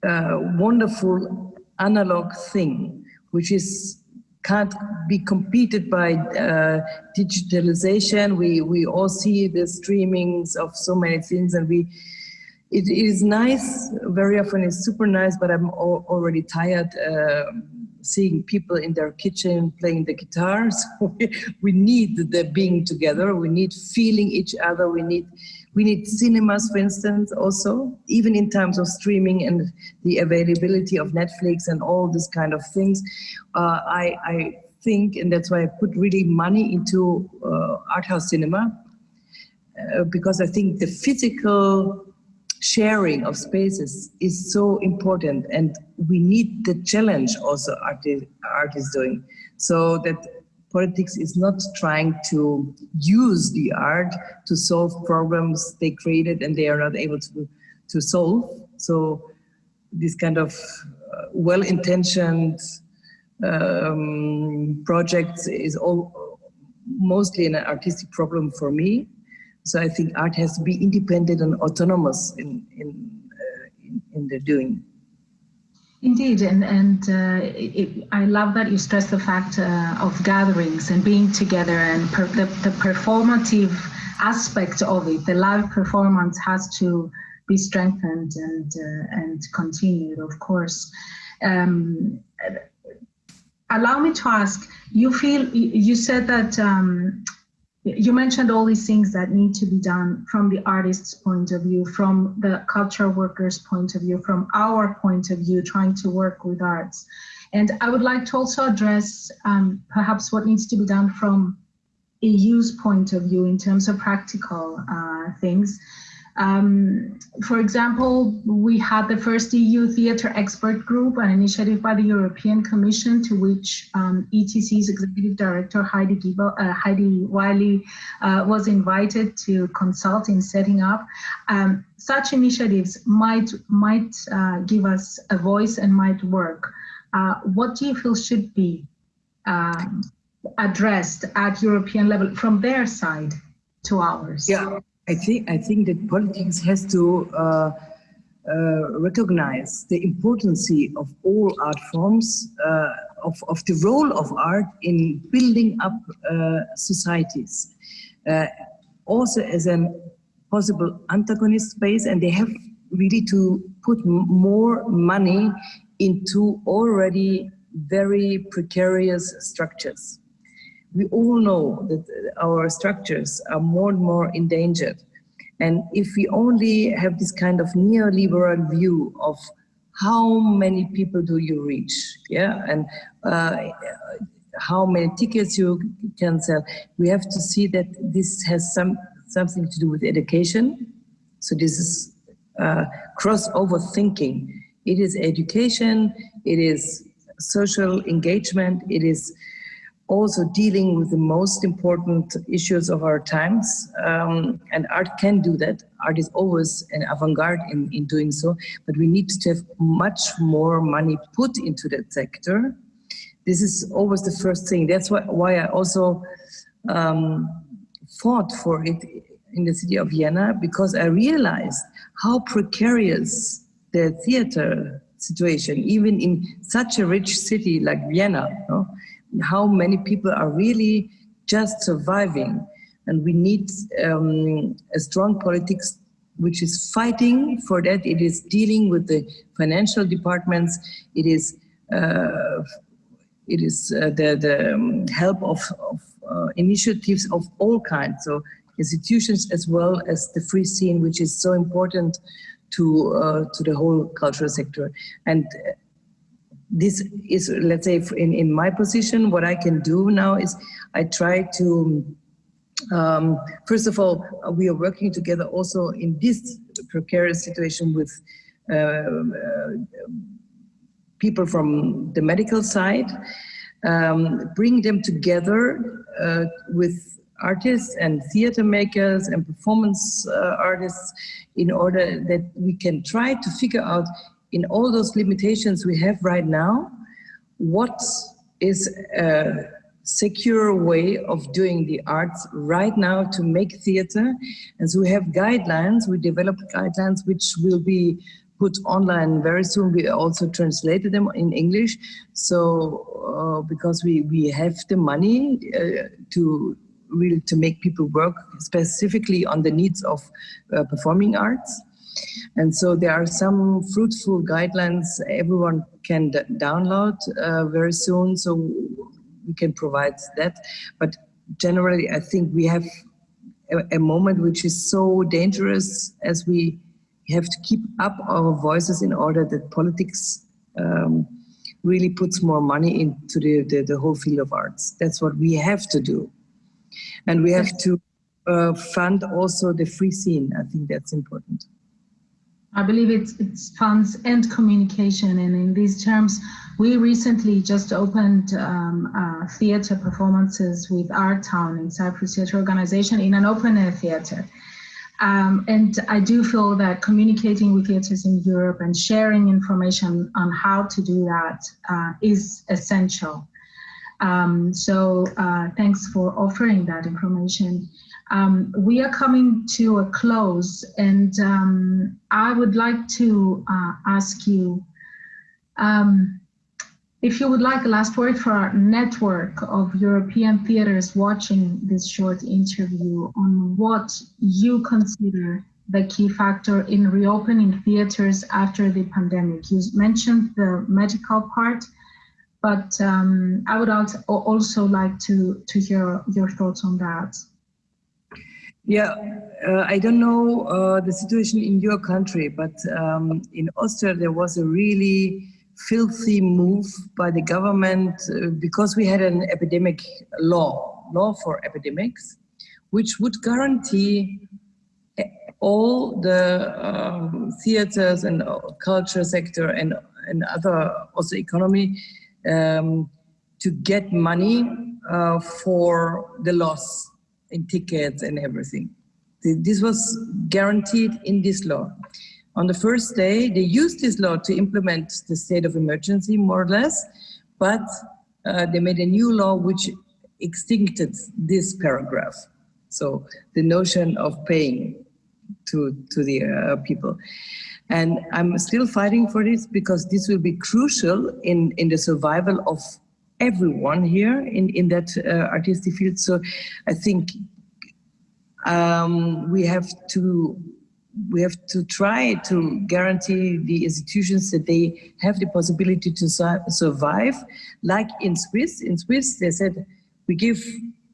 uh, wonderful analog thing, which is can't be competed by uh, digitalization. We we all see the streamings of so many things, and we it is nice. Very often it's super nice, but I'm already tired. Seeing people in their kitchen playing the guitars. [laughs] We need the being together. We need feeling each other. We need we need cinemas, for instance, also, even in terms of streaming and the availability of Netflix and all this kind of things. Uh, I, I think, and that's why I put really money into uh, art house cinema, uh, because I think the physical sharing of spaces is so important and we need the challenge also art art is doing. So that politics is not trying to use the art to solve problems they created and they are not able to to solve. So this kind of uh, well-intentioned um, projects is all mostly an artistic problem for me so I think art has to be independent and autonomous in, in, uh, in, in the doing. Indeed, and and uh, it, I love that you stress the fact uh, of gatherings and being together and per, the, the performative aspect of it. The live performance has to be strengthened and uh, and continued, of course. Um, allow me to ask. You feel you said that um, you mentioned all these things that need to be done from the artist's point of view, from the culture worker's point of view, from our point of view, trying to work with arts. And I would like to also address um, perhaps what needs to be done from a EU's point of view in terms of practical uh, things. Um, for example, we had the first EU theatre expert group, an initiative by the European Commission to which um, ETC's executive director Heidi, Giebel, uh, Heidi Wiley uh, was invited to consult in setting up. Um, such initiatives might, might uh, give us a voice and might work. Uh, what do you feel should be um, addressed at European level from their side to ours? Yeah. I think I think that politics has to uh, uh, recognize the importance of all art forms, uh, of, of the role of art in building up uh, societies, uh, also as a possible antagonist space, and they have really to put more money into already very precarious structures we all know that our structures are more and more endangered. And if we only have this kind of neoliberal view of how many people do you reach, yeah, and uh, how many tickets you can sell, we have to see that this has some something to do with education. So this is uh, crossover thinking. It is education, it is social engagement, it is also dealing with the most important issues of our times. Um, and art can do that. Art is always an avant-garde in, in doing so, but we need to have much more money put into that sector. This is always the first thing. That's why, why I also um, fought for it in the city of Vienna, because I realized how precarious the theater situation, even in such a rich city like Vienna, how many people are really just surviving. And we need um, a strong politics which is fighting for that. It is dealing with the financial departments. It is uh, it is uh, the, the um, help of, of uh, initiatives of all kinds. So institutions as well as the free scene, which is so important to uh, to the whole cultural sector. And this is, let's say, in, in my position, what I can do now is I try to, um, first of all, we are working together also in this precarious situation with uh, uh, people from the medical side, um, bring them together uh, with artists and theater makers and performance uh, artists in order that we can try to figure out in all those limitations we have right now, what is a secure way of doing the arts right now to make theater. And so we have guidelines, we developed guidelines which will be put online very soon. We also translated them in English. So uh, because we, we have the money uh, to really to make people work specifically on the needs of uh, performing arts. And so there are some fruitful guidelines everyone can download uh, very soon, so we can provide that. But generally, I think we have a, a moment which is so dangerous as we have to keep up our voices in order that politics um, really puts more money into the, the, the, whole field of arts. That's what we have to do. And we have to uh, fund also the free scene. I think that's important. I believe it's, it's funds and communication. And in these terms, we recently just opened um, uh, theater performances with Art Town in Cyprus Theater Organization in an open air theater. Um, and I do feel that communicating with theaters in Europe and sharing information on how to do that uh, is essential. Um, so uh, thanks for offering that information. Um, we are coming to a close and um, I would like to uh, ask you um, if you would like a last word for our network of European theaters watching this short interview on what you consider the key factor in reopening theaters after the pandemic. You mentioned the medical part, but um, I would also like to, to hear your thoughts on that. Yeah, uh, I don't know uh, the situation in your country, but um, in Austria there was a really filthy move by the government uh, because we had an epidemic law, law for epidemics, which would guarantee all the um, theaters and culture sector and, and other also economy um, to get money uh, for the loss in tickets and everything. This was guaranteed in this law. On the first day, they used this law to implement the state of emergency, more or less, but uh, they made a new law which extincted this paragraph. So the notion of paying to, to the uh, people. And I'm still fighting for this because this will be crucial in, in the survival of everyone here in, in that uh, artistic field. So I think um, we have to we have to try to guarantee the institutions that they have the possibility to su survive. Like in Swiss, in Swiss they said we give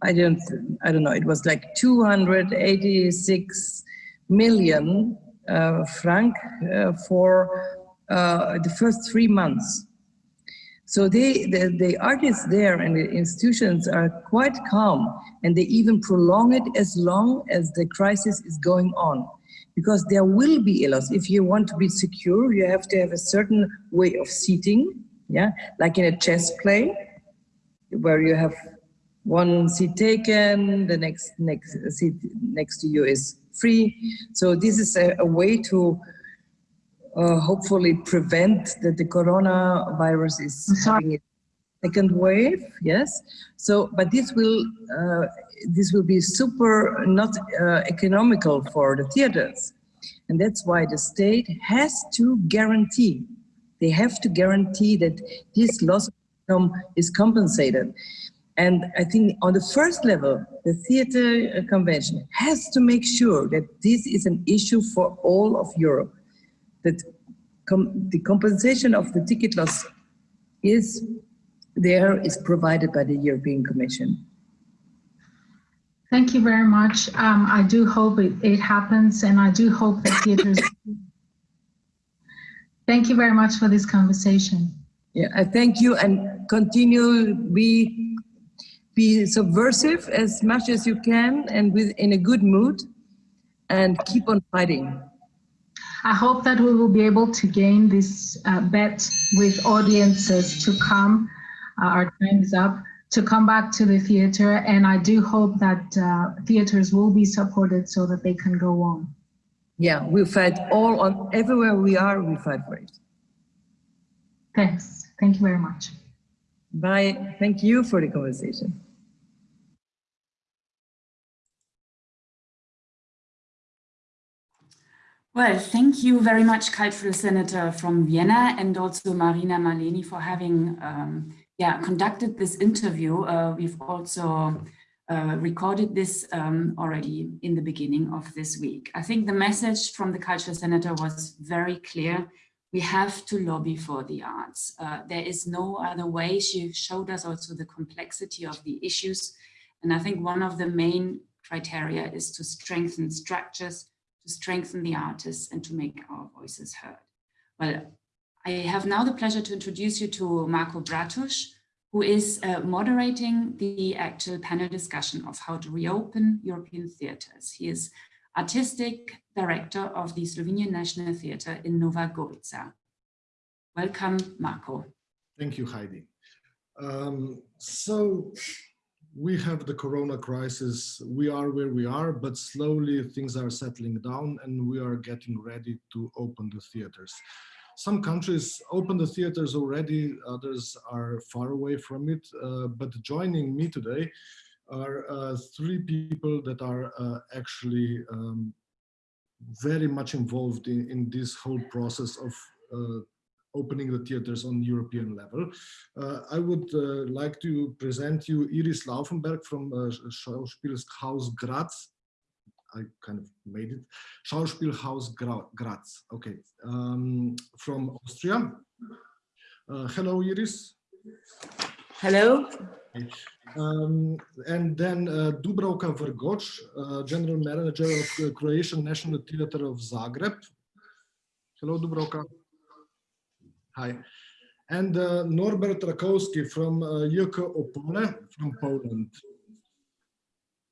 I don't I don't know it was like 286 million uh, franc uh, for uh, the first three months so they, the, the artists there and the institutions are quite calm and they even prolong it as long as the crisis is going on. Because there will be a loss. If you want to be secure, you have to have a certain way of seating, yeah, like in a chess play, where you have one seat taken, the next next uh, seat next to you is free. So this is a, a way to uh, hopefully prevent that the coronavirus is having second wave. Yes. So, but this will uh, this will be super not uh, economical for the theaters, and that's why the state has to guarantee. They have to guarantee that this loss of income is compensated. And I think on the first level, the theater convention has to make sure that this is an issue for all of Europe, that com the compensation of the ticket loss is there, is provided by the European Commission. Thank you very much. Um, I do hope it, it happens and I do hope that theaters. [laughs] thank you very much for this conversation. Yeah, I thank you and continue be be subversive as much as you can and with in a good mood and keep on fighting. I hope that we will be able to gain this uh, bet with audiences to come. Uh, our time is up to come back to the theater and I do hope that uh, theaters will be supported so that they can go on. Yeah, we fight all on everywhere we are, we fight for it. Thanks. Thank you very much. Bye. Thank you for the conversation. Well, thank you very much, cultural senator from Vienna, and also Marina Maleni for having um, yeah, conducted this interview. Uh, we've also uh, recorded this um, already in the beginning of this week. I think the message from the cultural senator was very clear. We have to lobby for the arts. Uh, there is no other way. She showed us also the complexity of the issues. And I think one of the main criteria is to strengthen structures to strengthen the artists and to make our voices heard. Well, I have now the pleasure to introduce you to Marko Bratuš, who is uh, moderating the actual panel discussion of how to reopen European theatres. He is artistic director of the Slovenian National Theatre in Nova Gorica. Welcome, Marco. Thank you, Heidi. Um, so we have the corona crisis we are where we are but slowly things are settling down and we are getting ready to open the theaters. Some countries open the theaters already others are far away from it uh, but joining me today are uh, three people that are uh, actually um, very much involved in, in this whole process of uh, opening the theaters on European level. Uh, I would uh, like to present you Iris Laufenberg from uh, Schauspielhaus Graz. I kind of made it. Schauspielhaus Graz, okay, um, from Austria. Uh, hello, Iris. Hello. Um, and then uh, Dubravka Vrgoč, uh, General Manager of the Croatian National Theatre of Zagreb. Hello, Dubravka. Hi. And uh, Norbert Rakowski from uh, JK Opole from Poland.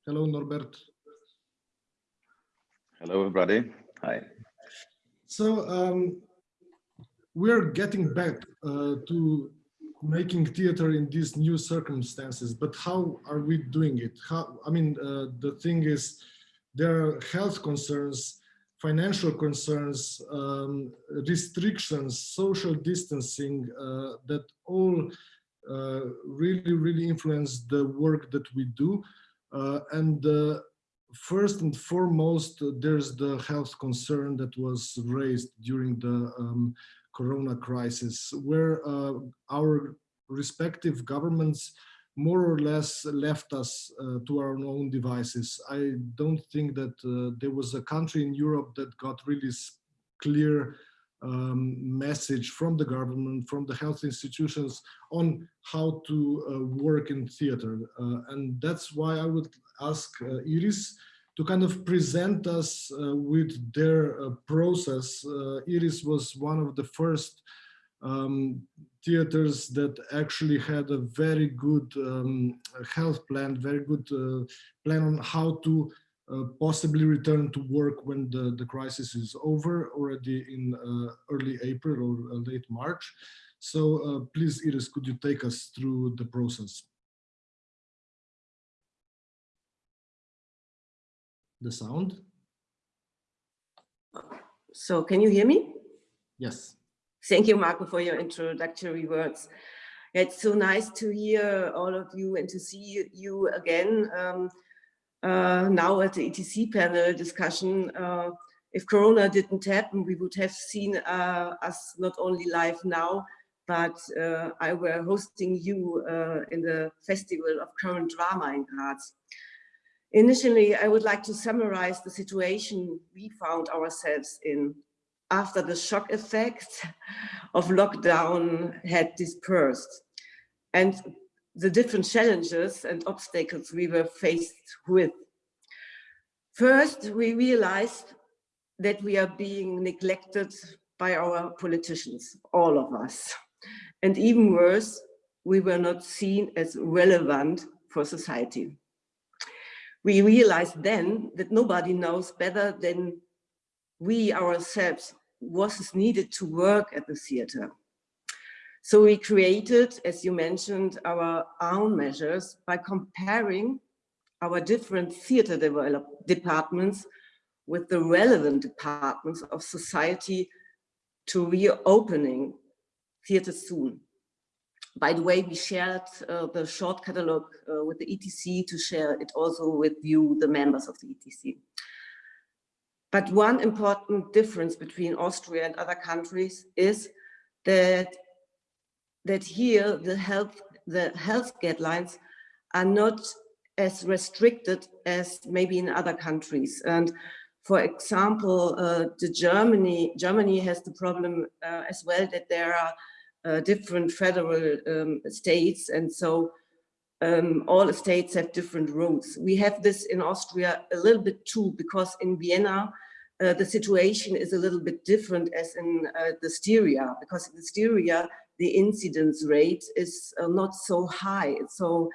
Hello, Norbert. Hello, everybody. Hi. So um, we're getting back uh, to making theater in these new circumstances, but how are we doing it? How, I mean, uh, the thing is, there are health concerns financial concerns, um, restrictions, social distancing, uh, that all uh, really, really influence the work that we do. Uh, and uh, first and foremost, there's the health concern that was raised during the um, corona crisis, where uh, our respective governments more or less left us uh, to our own devices. I don't think that uh, there was a country in Europe that got really clear um, message from the government, from the health institutions on how to uh, work in theater. Uh, and that's why I would ask uh, Iris to kind of present us uh, with their process. Iris was one of the first um, theaters that actually had a very good um, health plan, very good uh, plan on how to uh, possibly return to work when the, the crisis is over already in uh, early April or uh, late March. So uh, please, Iris, could you take us through the process? The sound? So can you hear me? Yes. Thank you, Marko, for your introductory words. It's so nice to hear all of you and to see you again um, uh, now at the ETC panel discussion. Uh, If Corona didn't happen, we would have seen uh, us not only live now, but uh, I were hosting you uh, in the Festival of Current Drama in Graz. Initially, I would like to summarize the situation we found ourselves in after the shock effect of lockdown had dispersed and the different challenges and obstacles we were faced with. First, we realized that we are being neglected by our politicians, all of us. And even worse, we were not seen as relevant for society. We realized then that nobody knows better than we ourselves was needed to work at the theater. So we created, as you mentioned, our own measures by comparing our different theater departments with the relevant departments of society to reopening theater soon. By the way, we shared uh, the short catalog uh, with the ETC to share it also with you, the members of the ETC. But one important difference between Austria and other countries is that, that here the health, the health guidelines are not as restricted as maybe in other countries. And for example, uh, the Germany, Germany has the problem uh, as well that there are uh, different federal um, states. And so um, all states have different rules. We have this in Austria a little bit too, because in Vienna, uh, the situation is a little bit different as in uh, the Styria, because in the Styria, the incidence rate is uh, not so high. So,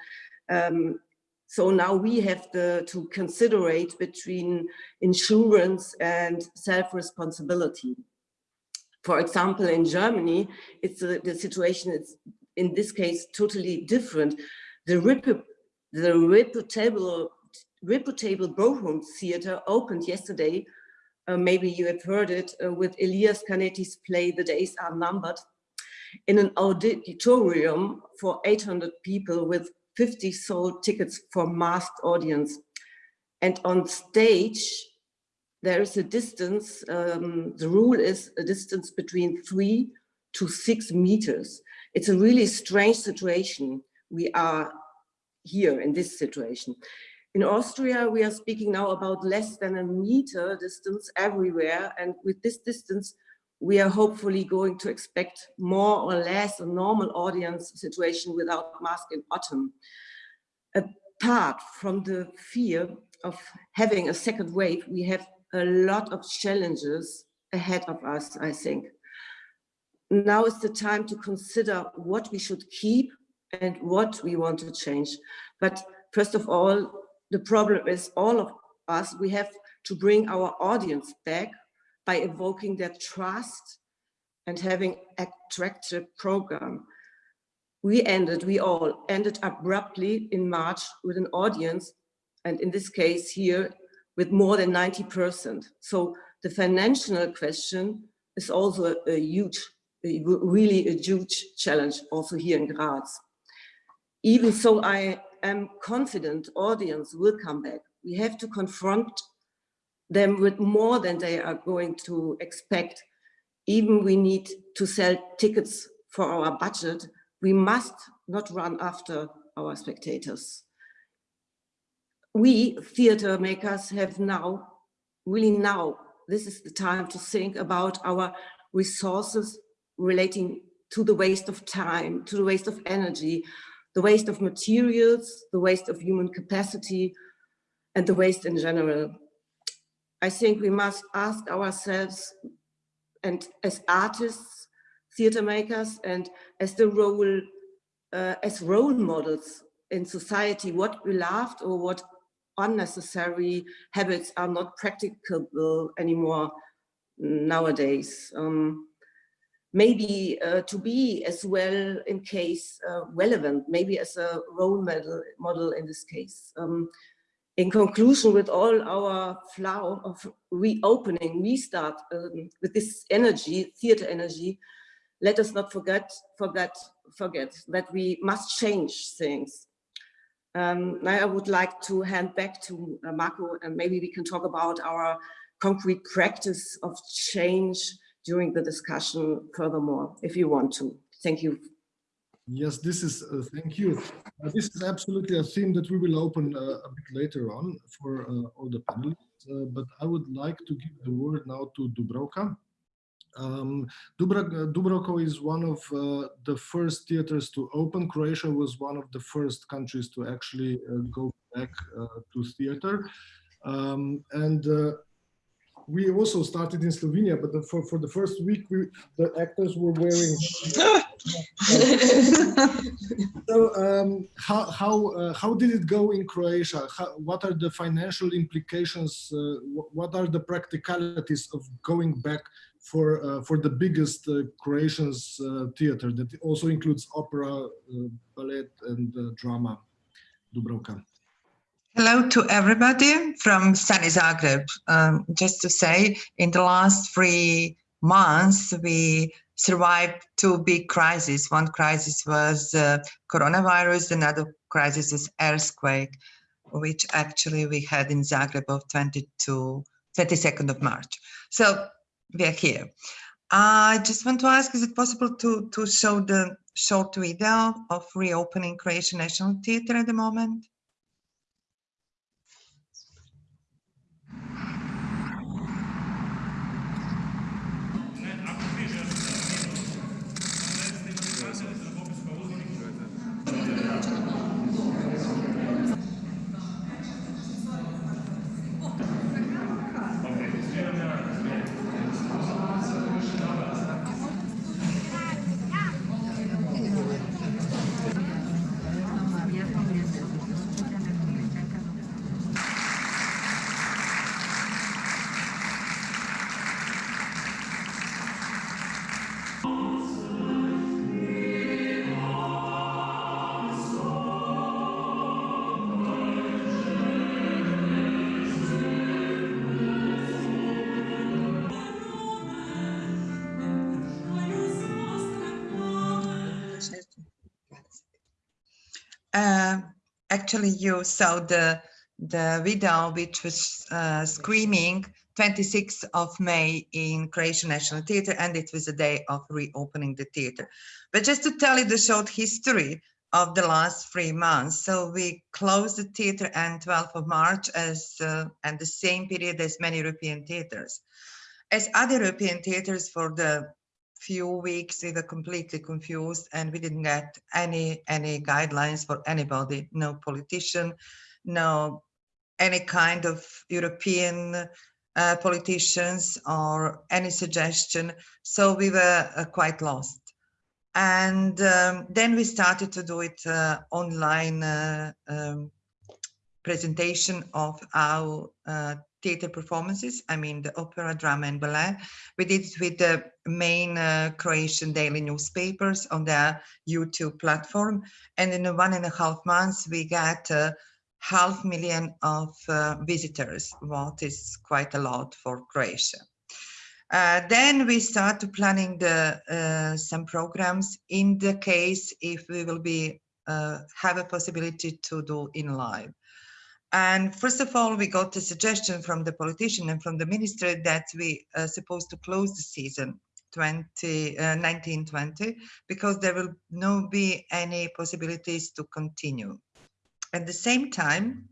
um, so now we have to, to considerate between insurance and self-responsibility for example, in Germany, it's a, the situation is in this case totally different. The, repu the reputable, reputable Bochum Theater opened yesterday. Uh, maybe you have heard it uh, with Elias Canetti's play The Days Are Numbered in an auditorium for 800 people with 50 sold tickets for masked audience. And on stage, there is a distance, um, the rule is a distance between three to six meters. It's a really strange situation. We are here in this situation. In Austria, we are speaking now about less than a meter distance everywhere. And with this distance, we are hopefully going to expect more or less a normal audience situation without mask in autumn. Apart from the fear of having a second wave, we have a lot of challenges ahead of us, I think. Now is the time to consider what we should keep and what we want to change. But first of all, the problem is all of us, we have to bring our audience back by evoking their trust and having attractive program. We ended, we all ended abruptly in March with an audience, and in this case here, with more than 90%. So the financial question is also a, huge, really a huge challenge also here in Graz. Even so, I am confident audience will come back. We have to confront them with more than they are going to expect. Even we need to sell tickets for our budget. We must not run after our spectators we theater makers have now, really now, this is the time to think about our resources relating to the waste of time, to the waste of energy, the waste of materials, the waste of human capacity, and the waste in general. I think we must ask ourselves, and as artists, theater makers, and as the role, uh, as role models in society, what we loved or what unnecessary habits are not practicable anymore nowadays. Um, maybe uh, to be as well in case uh, relevant, maybe as a role model, model in this case. Um, in conclusion, with all our flow of reopening, restart um, with this energy, theater energy, let us not forget, forget, forget that we must change things. Um, now I would like to hand back to uh, Marko and maybe we can talk about our concrete practice of change during the discussion furthermore, if you want to. Thank you. Yes, this is, uh, thank you. Uh, this is absolutely a theme that we will open uh, a bit later on for uh, all the panelists, uh, but I would like to give the word now to Dubravka. Um, Dubrovko is one of uh, the first theaters to open. Croatia was one of the first countries to actually go back to theater. Um, and we also started in Slovenia, but the, for, for the first week, we, the actors were wearing. [laughs] [laughs] so um, how how uh, how did it go in Croatia? How, what are the financial implications? Uh, what are the practicalities of going back for uh, for the biggest uh, Croatian's uh, theater that also includes opera, uh, ballet, and drama? Dubravka. Hello to everybody from sunny Zagreb. Um, just to say, in the last three months, we survived two big crises. One crisis was uh, coronavirus, another crisis is earthquake, which actually we had in Zagreb of 22, 22nd of March. So we are here. I just want to ask, is it possible to, to show the short video of reopening Croatian National Theatre at the moment? Actually, you saw the the video which was uh, screaming 26th of May in Croatian National Theatre, and it was a day of reopening the theatre. But just to tell you the short history of the last three months. So we closed the theatre on 12th of March as uh, and the same period as many European theatres. As other European theatres for the few weeks we were completely confused and we didn't get any any guidelines for anybody no politician no any kind of european uh, politicians or any suggestion. So we were uh, quite lost. And um, then we started to do it uh, online uh, um, presentation of our theater performances. I mean, the opera, drama, and ballet. We did it with the main uh, Croatian daily newspapers on their YouTube platform. And in one and a half months, we got uh, half million of uh, visitors, what is quite a lot for Croatia. Uh, then we start planning the uh, some programs in the case if we will be uh, have a possibility to do in live. And first of all, we got a suggestion from the politician and from the minister that we are supposed to close the season 20, uh, 1920 because there will no be any possibilities to continue. At the same time,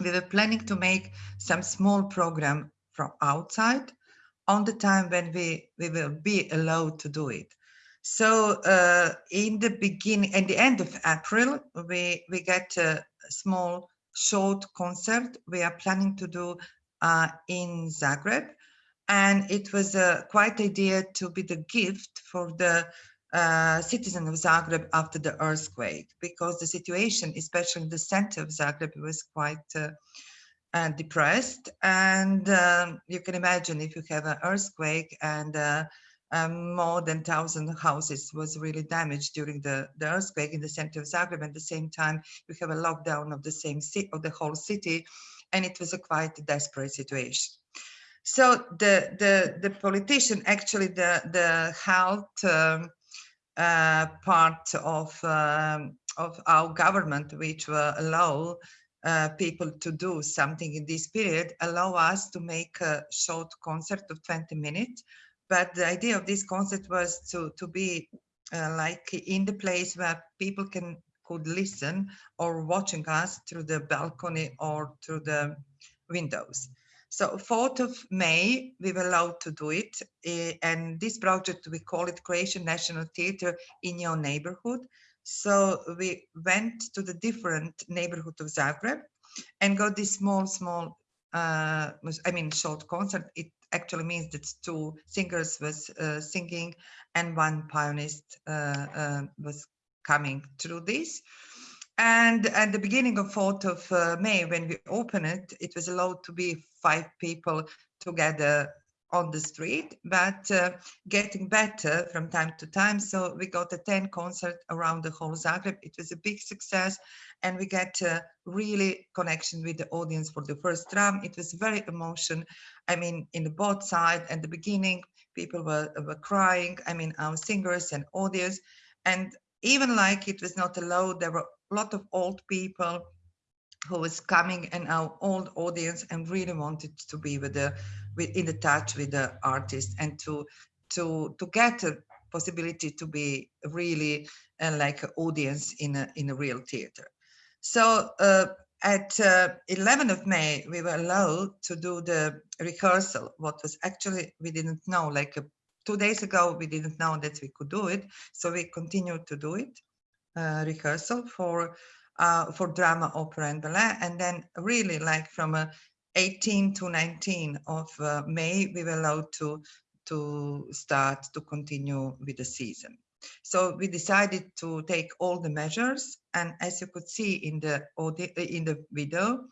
we were planning to make some small program from outside on the time when we, we will be allowed to do it. So uh, in the beginning, at the end of April, we, we get a small short concert we are planning to do uh, in Zagreb. And it was a quite idea to be the gift for the uh, citizen of Zagreb after the earthquake, because the situation, especially in the center of Zagreb, was quite uh, uh, depressed. And um, you can imagine if you have an earthquake and uh, um, more than 1,000 houses was really damaged during the, the earthquake in the center of Zagreb. At the same time, we have a lockdown of the same city, of the whole city, and it was a quite desperate situation. So the the the politician, actually the the health um, uh, part of um, of our government, which will allow uh, people to do something in this period allow us to make a short concert of 20 minutes. But the idea of this concert was to, to be uh, like in the place where people can could listen or watching us through the balcony or through the windows. So 4th of May, we were allowed to do it. Uh, and this project, we call it Croatian National Theatre in your neighborhood. So we went to the different neighborhood of Zagreb and got this small, small, uh, I mean, short concert. It actually means that two singers was uh, singing and one pianist uh, uh was coming through this. And at the beginning of 4th of uh, May, when we opened it, it was allowed to be five people together on the street, but uh, getting better from time to time. So we got a 10 concert around the whole Zagreb. It was a big success and we get a really connection with the audience for the first drum. It was very emotion. I mean, in the both side at the beginning, people were, were crying. I mean, our singers and audience. And even like it was not allowed, there were a lot of old people who was coming and our old audience and really wanted to be with the with in the touch with the artist and to to to get a possibility to be really uh, like an audience in a in a real theater so uh, at uh, 11th of May, we were allowed to do the rehearsal, what was actually, we didn't know, like uh, two days ago, we didn't know that we could do it. So we continued to do it, uh, rehearsal for uh, for drama, opera and ballet. And then really like from uh, 18 to 19 of May, we were allowed to, to start to continue with the season. So we decided to take all the measures. And as you could see in the, audio, in the video,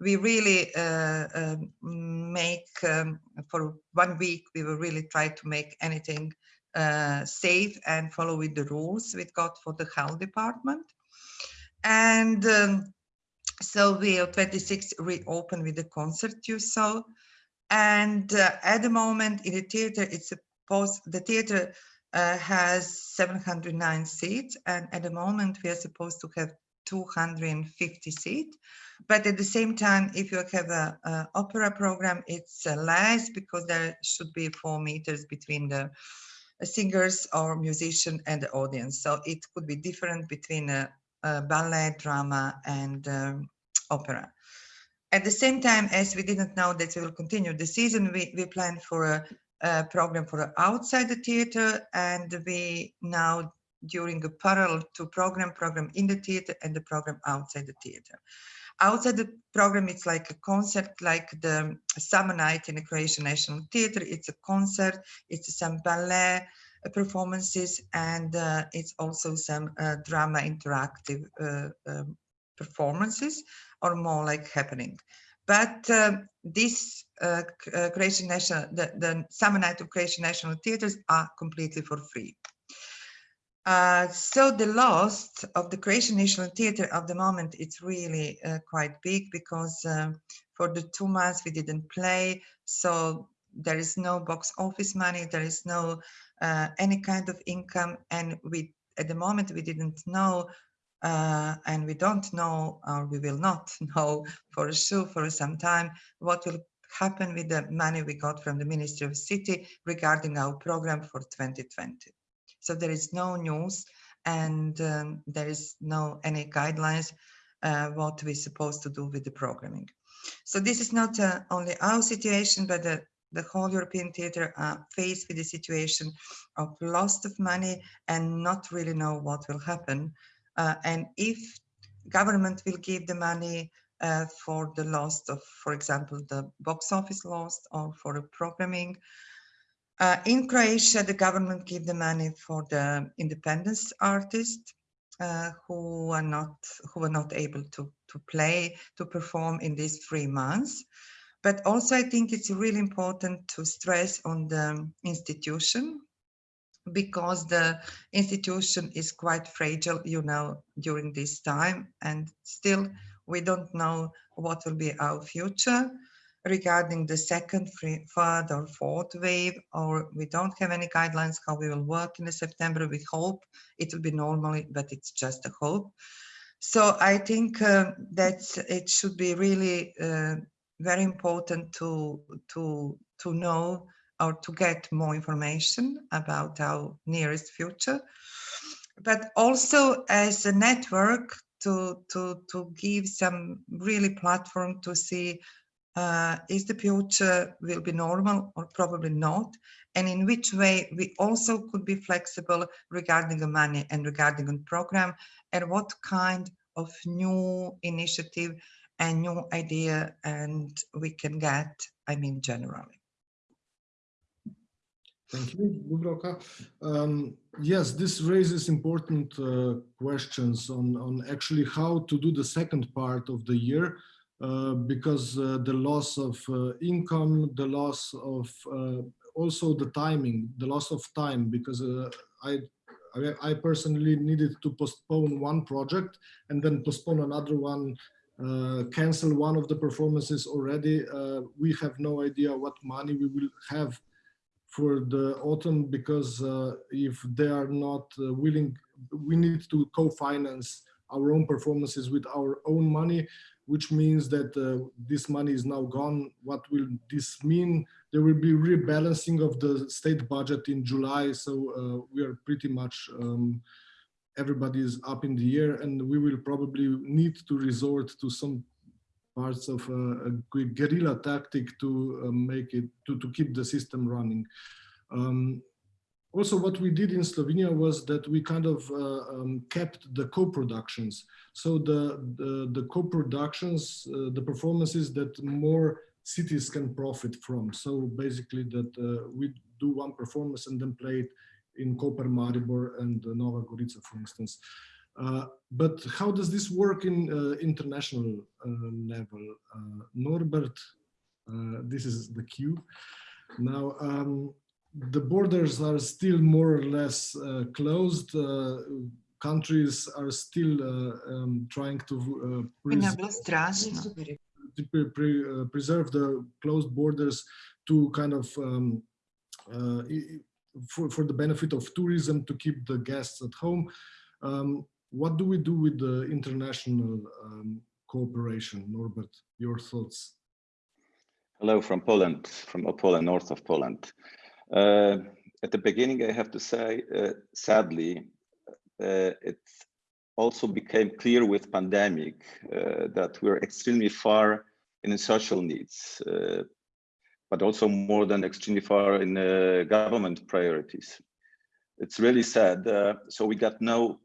we really uh, uh, make, um, for one week, we will really try to make anything uh, safe and follow with the rules we got for the health department. And um, so we are 26 reopen with the concert you saw. And uh, at the moment in the theater, it's supposed, the theater uh, has 709 seats. And at the moment we are supposed to have 250 seats. But at the same time, if you have a, a opera program, it's uh, less because there should be four meters between the singers or musician and the audience. So it could be different between a uh, ballet, drama, and um, opera. At the same time, as we didn't know that we will continue the season, we, we planned for a, program for outside the theater, and we now during a parallel to program, program in the theater and the program outside the theater. Outside the program, it's like a concert, like the summer night in the Croatian National Theater. It's a concert, it's some ballet, performances and uh, it's also some uh, drama interactive uh, um, performances or more like happening. But um, this uh, uh, Croatian National, the, the Summer Night of Croatian National Theatres are completely for free. Uh, so the loss of the Croatian National Theatre at the moment, it's really uh, quite big because um, for the two months we didn't play. So there is no box office money, there is no uh, any kind of income and we at the moment we didn't know uh, and we don't know or we will not [laughs] know for sure for some time what will happen with the money we got from the Ministry of City regarding our program for 2020. So there is no news and um, there is no any guidelines uh, what we're supposed to do with the programming. So this is not uh, only our situation, but the the whole European theatre are faced with the situation of loss of money and not really know what will happen. Uh, and if government will give the money uh, for the loss of, for example, the box office loss or for the programming. Uh, in Croatia, the government give the money for the independence artists uh, who are not who are not able to to play to perform in these three months. But also, I think it's really important to stress on the institution because the institution is quite fragile, you know, during this time. And still, we don't know what will be our future regarding the second, third or fourth wave, or we don't have any guidelines how we will work in September. We hope it will be normally, but it's just a hope. So I think uh, that it should be really uh, very important to to to know or to get more information about our nearest future, but also as a network to to to give some really platform to see uh, is the future will be normal or probably not and in which way we also could be flexible regarding the money and regarding the program and what kind of new initiative and new idea and we can get i mean generally Thank you. Um, yes, this raises important uh, questions on, on actually how to do the second part of the year, uh, because uh, the loss of uh, income, the loss of uh, also the timing, the loss of time, because uh, I, I personally needed to postpone one project and then postpone another one uh, cancel one of the performances already. Uh, we have no idea what money we will have for the autumn because uh, if they are not uh, willing, we need to co-finance our own performances with our own money, which means that uh, this money is now gone. What will this mean? There will be rebalancing of the state budget in July, so we are pretty much um, everybody is up in the air and we will probably need to resort to some parts of a, a guerrilla tactic to uh, make it to, to keep the system running. Um, also, what we did in Slovenia was that we kind of uh, um, kept the co-productions. So the, the, the co-productions, uh, the performances that more cities can profit from. So basically that uh, we do one performance and then play it in Koper, Maribor and Nova Gorica, for instance. Uh, but how does this work in uh, international uh, level? Uh, Norbert, uh, this is the cue. Now, um, the borders are still more or less uh, closed. countries are still um, trying to, pres to pre pre preserve the closed borders to kind of um, for, for the benefit of tourism to keep the guests at home. Um, what do we do with the international um, cooperation? Norbert, your thoughts? Hello from Poland, from Opole, north of Poland. Uh, at the beginning, I have to say, uh, sadly, uh, it also became clear with pandemic uh, that we're extremely far in social needs. Uh, but also more than extremely far in uh, government priorities. It's really sad. Uh, so we got no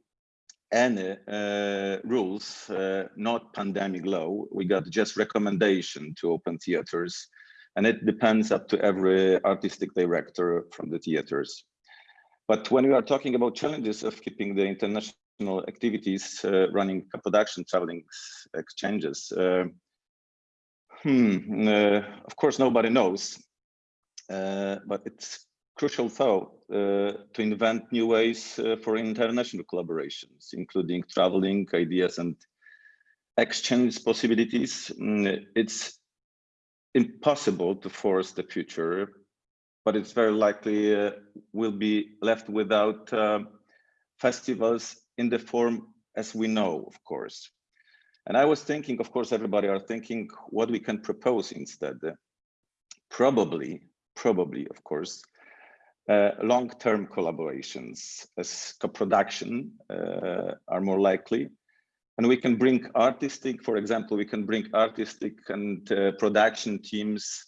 any uh, rules, uh, not pandemic law. We got just recommendation to open theaters, and it depends up to every artistic director from the theaters. But when we are talking about challenges of keeping the international activities uh, running, production, traveling, exchanges, uh, Hmm, uh, of course, nobody knows, uh, but it's crucial though uh, to invent new ways uh, for international collaborations, including traveling ideas and exchange possibilities. Mm, it's impossible to force the future, but it's very likely uh, we'll be left without uh, festivals in the form as we know, of course. And I was thinking, of course, everybody are thinking what we can propose instead. Probably, probably, of course, uh, long-term collaborations as co-production uh, are more likely. And we can bring artistic, for example, we can bring artistic and uh, production teams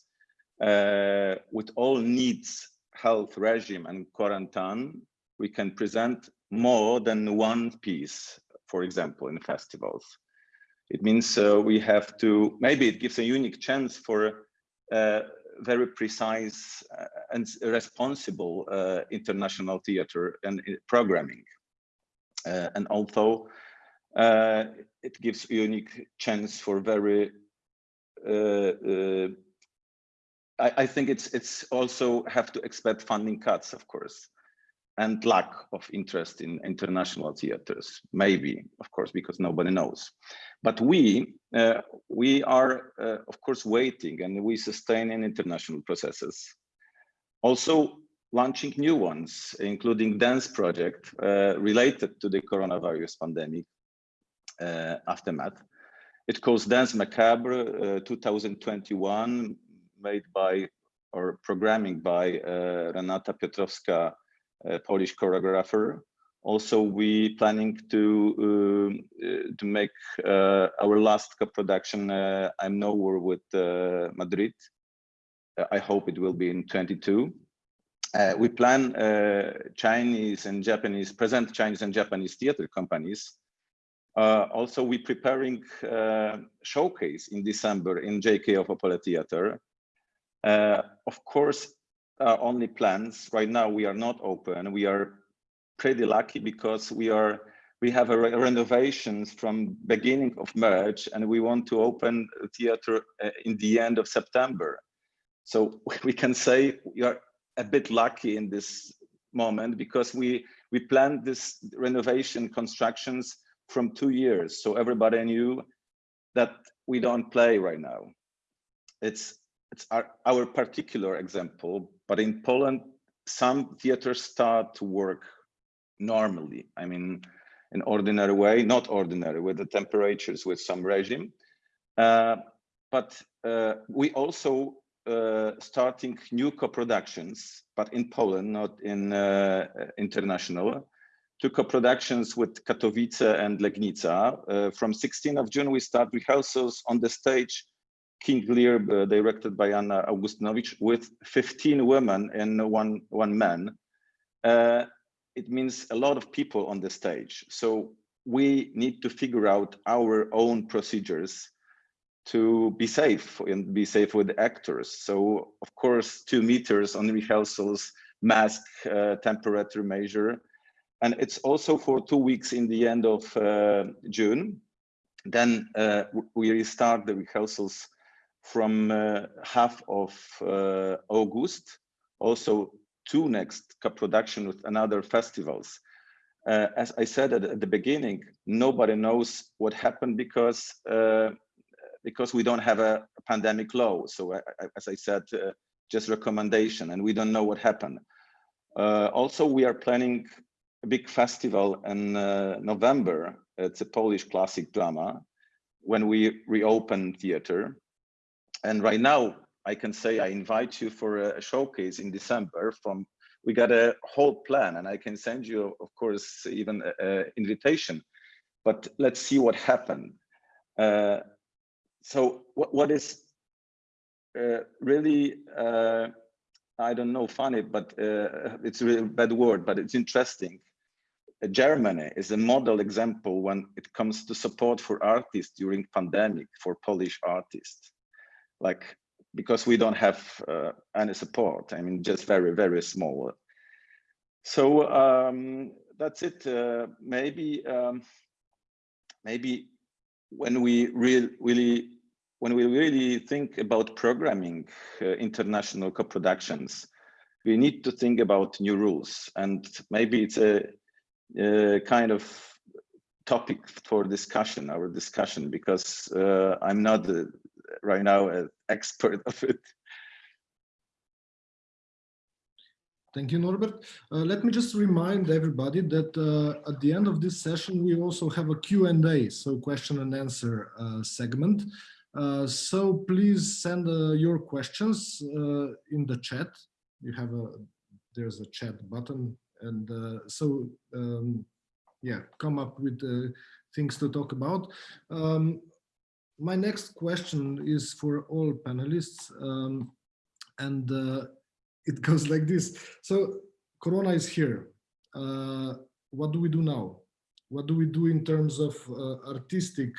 uh, with all needs, health regime and quarantine. We can present more than one piece, for example, in festivals. It means uh, we have to, maybe it gives a unique chance for uh, very precise uh, and responsible uh, international theater and uh, programming. And although it gives a unique chance for very I, I, think it's it's also have to expect funding cuts, of course and lack of interest in international theaters maybe of course because nobody knows but we uh, we are uh, of course waiting and we sustain in international processes also launching new ones including dance project uh, related to the coronavirus pandemic uh, aftermath. It calls Dance Macabre uh, 2021, made by or programming by uh, Renata Piotrowska, Polish choreographer. Also, we planning to um, uh, to make uh, our last co-production. Uh, I'm nowhere with Madrid. I hope it will be in 22. Uh, we plan uh, Chinese and Japanese, present Chinese and Japanese theater companies. Uh, also, we preparing showcase in December in JK of Opole Theater. of course, Uh, only plans. Right now, we are not open. We are pretty lucky because we are we have a re renovations from beginning of March and we want to open theater uh, in the end of September. So [laughs] we can say we are a bit lucky in this moment because we we planned this renovation constructions from two years. So everybody knew that we don't play right now. It's it's our, our particular example, but in Poland, some theaters start to work normally. I mean, in ordinary way, not ordinary with the temperatures with some regime. Uh, but uh, we also uh, starting new co-productions, but in Poland, not in uh, international. Two co-productions with Katowice and Legnica. Uh, from 16th of June, we start rehearsals on the stage King Lear, uh, directed by Anna Augustynowicz, with 15 women and one, one man. Uh, it means a lot of people on the stage. So we need to figure out our own procedures to be safe and be safe with actors. So of course, two meters on rehearsals, mask, uh, temperature measure. And it's also for two weeks in the end of uh, June. Then uh, we restart the rehearsals from uh, half of uh, August. Also two next co-production with another festivals. Uh, as I said at, at, the beginning, nobody knows what happened because uh, because we don't have a, pandemic law. So I, I, as I said, uh, just recommendation, and we don't know what happened. Uh, also, we are planning a big festival in uh, November. It's a Polish classic drama when we reopen theater. And right now, I can say I invite you for a showcase in December from we got a whole plan and I can send you, of course, even an invitation, but let's see what happened. Uh, so what, what is uh, really, uh, I don't know, funny, but uh, it's a really bad word, but it's interesting. Uh, Germany is a model example when it comes to support for artists during pandemic for Polish artists. Like because we don't have uh, any support. I mean, just very, very small. So um, that's it. Uh, maybe, um, maybe when we real, really, when we really think about programming uh, international co-productions, we need to think about new rules, and maybe it's a, a kind of topic for discussion, our discussion, because uh, I'm not right now an expert of it. Thank you, Norbert. Uh, let me just remind everybody that uh, at the end of this session, we also have a Q&A, so question and answer uh, segment. Uh, so please send uh, your questions uh, in the chat. You have a, there's a chat button. And so, um, yeah, come up with things to talk about. Um, my next question is for all panelists, um, and uh, it [laughs] goes like this. So Corona is here. Uh, what do we do now? What do we do in terms of uh, artistic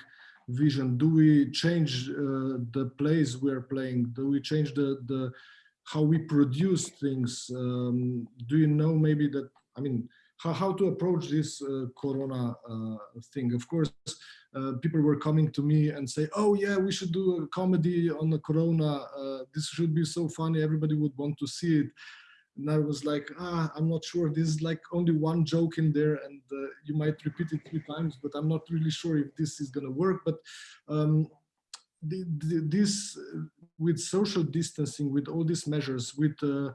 vision? Do we change uh, the plays we are playing? Do we change the, the how we produce things? Um, do you know maybe that, I mean, how, how to approach this uh, Corona uh, thing? Of course, uh, people were coming to me and say, oh yeah, we should do a comedy on the corona. Uh, this should be so funny. Everybody would want to see it. And I was like, ah, I'm not sure. This is like only one joke in there and uh, you might repeat it three times, but I'm not really sure if this is going to work. But um, the, the, this with social distancing, with all these measures, with uh,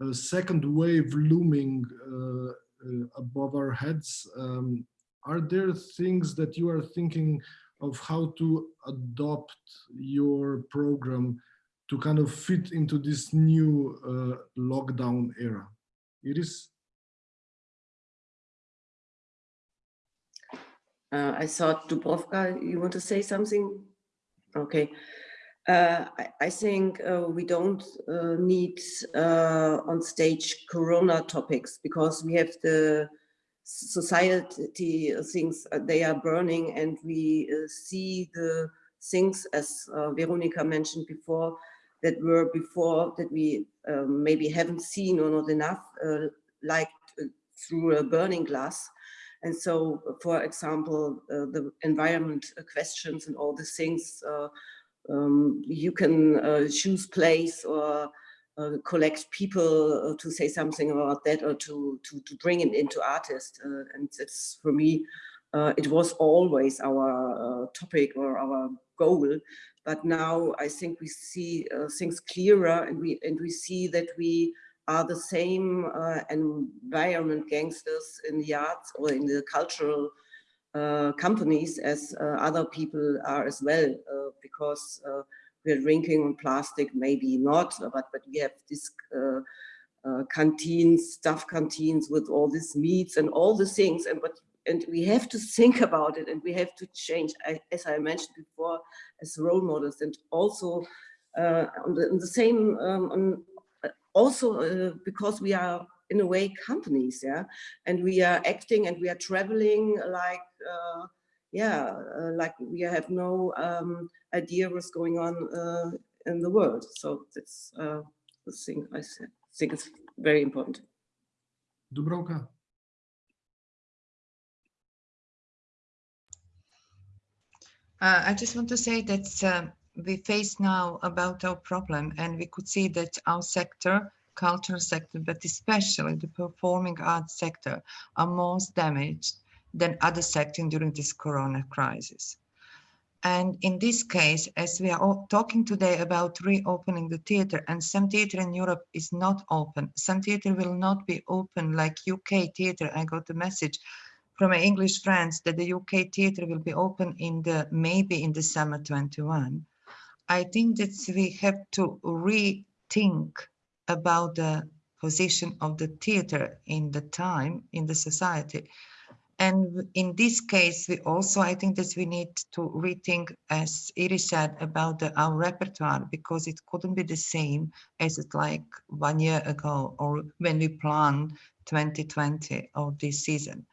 a second wave looming uh, above our heads, um, are there things that you are thinking of how to adopt your program to kind of fit into this new uh, lockdown era? Iris? Uh, I thought Dubravka, you want to say something? Okay. Uh, I, I, think uh, we don't uh, need uh, on stage Corona topics because we have the society things, uh, they are burning and we see the things as Veronica mentioned before that were before that we um, maybe haven't seen or not enough like through a burning glass. And so, for example, uh, the environment questions and all the things, uh, um, you can uh, choose place or uh, collect people uh, to say something about that or to, to, to bring it into artists. Uh, and it's for me, it was always our topic or our goal. But now I think we see things clearer and we, and we see that we are the same uh, environment gangsters in the arts or in the cultural uh, companies as uh, other people are as well, uh, because uh, we're drinking on plastic, maybe not, but, but we have this uh, canteens, staff canteens with all these meats and all the things, and but and we have to think [laughs] about it and we have to change, as I mentioned before, as role models and also on the, on the same um, on, also uh, because we are in a way companies yeah and we are acting and we are traveling like uh, yeah uh, like we have no um, idea what's going on uh, in the world so that's uh, the thing i think it's very important Dubravka. Uh, I just want to say that um, we face now about our problem and we could see that our sector cultural sector but especially the performing arts sector are most damaged than other sectors during this corona crisis and in this case as we are talking today about reopening the theater and some theater in europe is not open some theater will not be open like uk theater i got a message from my english friends that the uk theater will be open in the maybe in the summer 21 I think that we have to rethink about the position of the theater in the time in the society. And in this case, we also, I think that we need to rethink, as Iris said, about the, our repertoire, because it couldn't be the same as it like one year ago or when we planned 2020 or this season.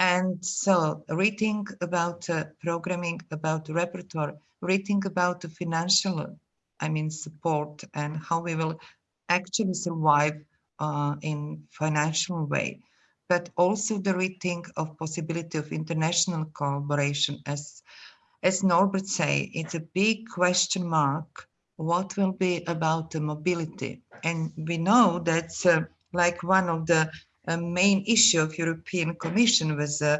And so rethink about uh, programming, about repertoire, rethink about the financial, I mean, support and how we will actually survive uh, in financial way, but also the rethink of possibility of international collaboration. As, as Norbert say, it's a big question mark. What will be about the mobility? And we know that's uh, like one of the a main issue of European Commission was uh,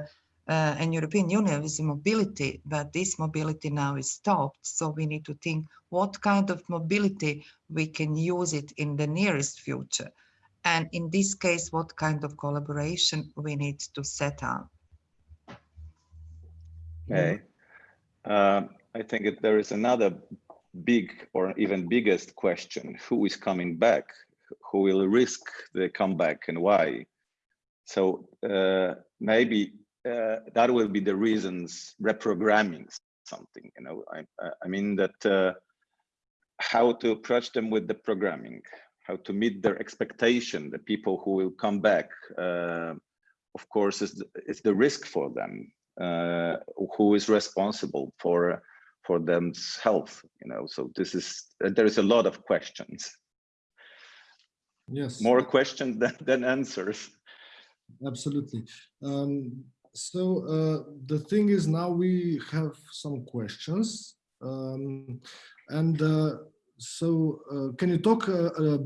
uh, and European Union was mobility, but this mobility now is stopped. So we need to think what kind of mobility we can use it in the nearest future. And in this case, what kind of collaboration we need to set up. Okay. Uh, I think it, there is another big or even biggest question. Who is coming back? Who will risk the comeback and why? So uh, maybe uh, that will be the reasons reprogramming something, you know, I, I mean that uh, how to approach them with the programming, how to meet their expectation, the people who will come back, uh, of course, is the, is the risk for them, uh, who is responsible for for them's health, you know, so this is, there is a lot of questions. Yes. More questions than, than answers. Absolutely. Um, so uh, the thing is now we have some questions um, and uh, so uh, can you talk a, uh,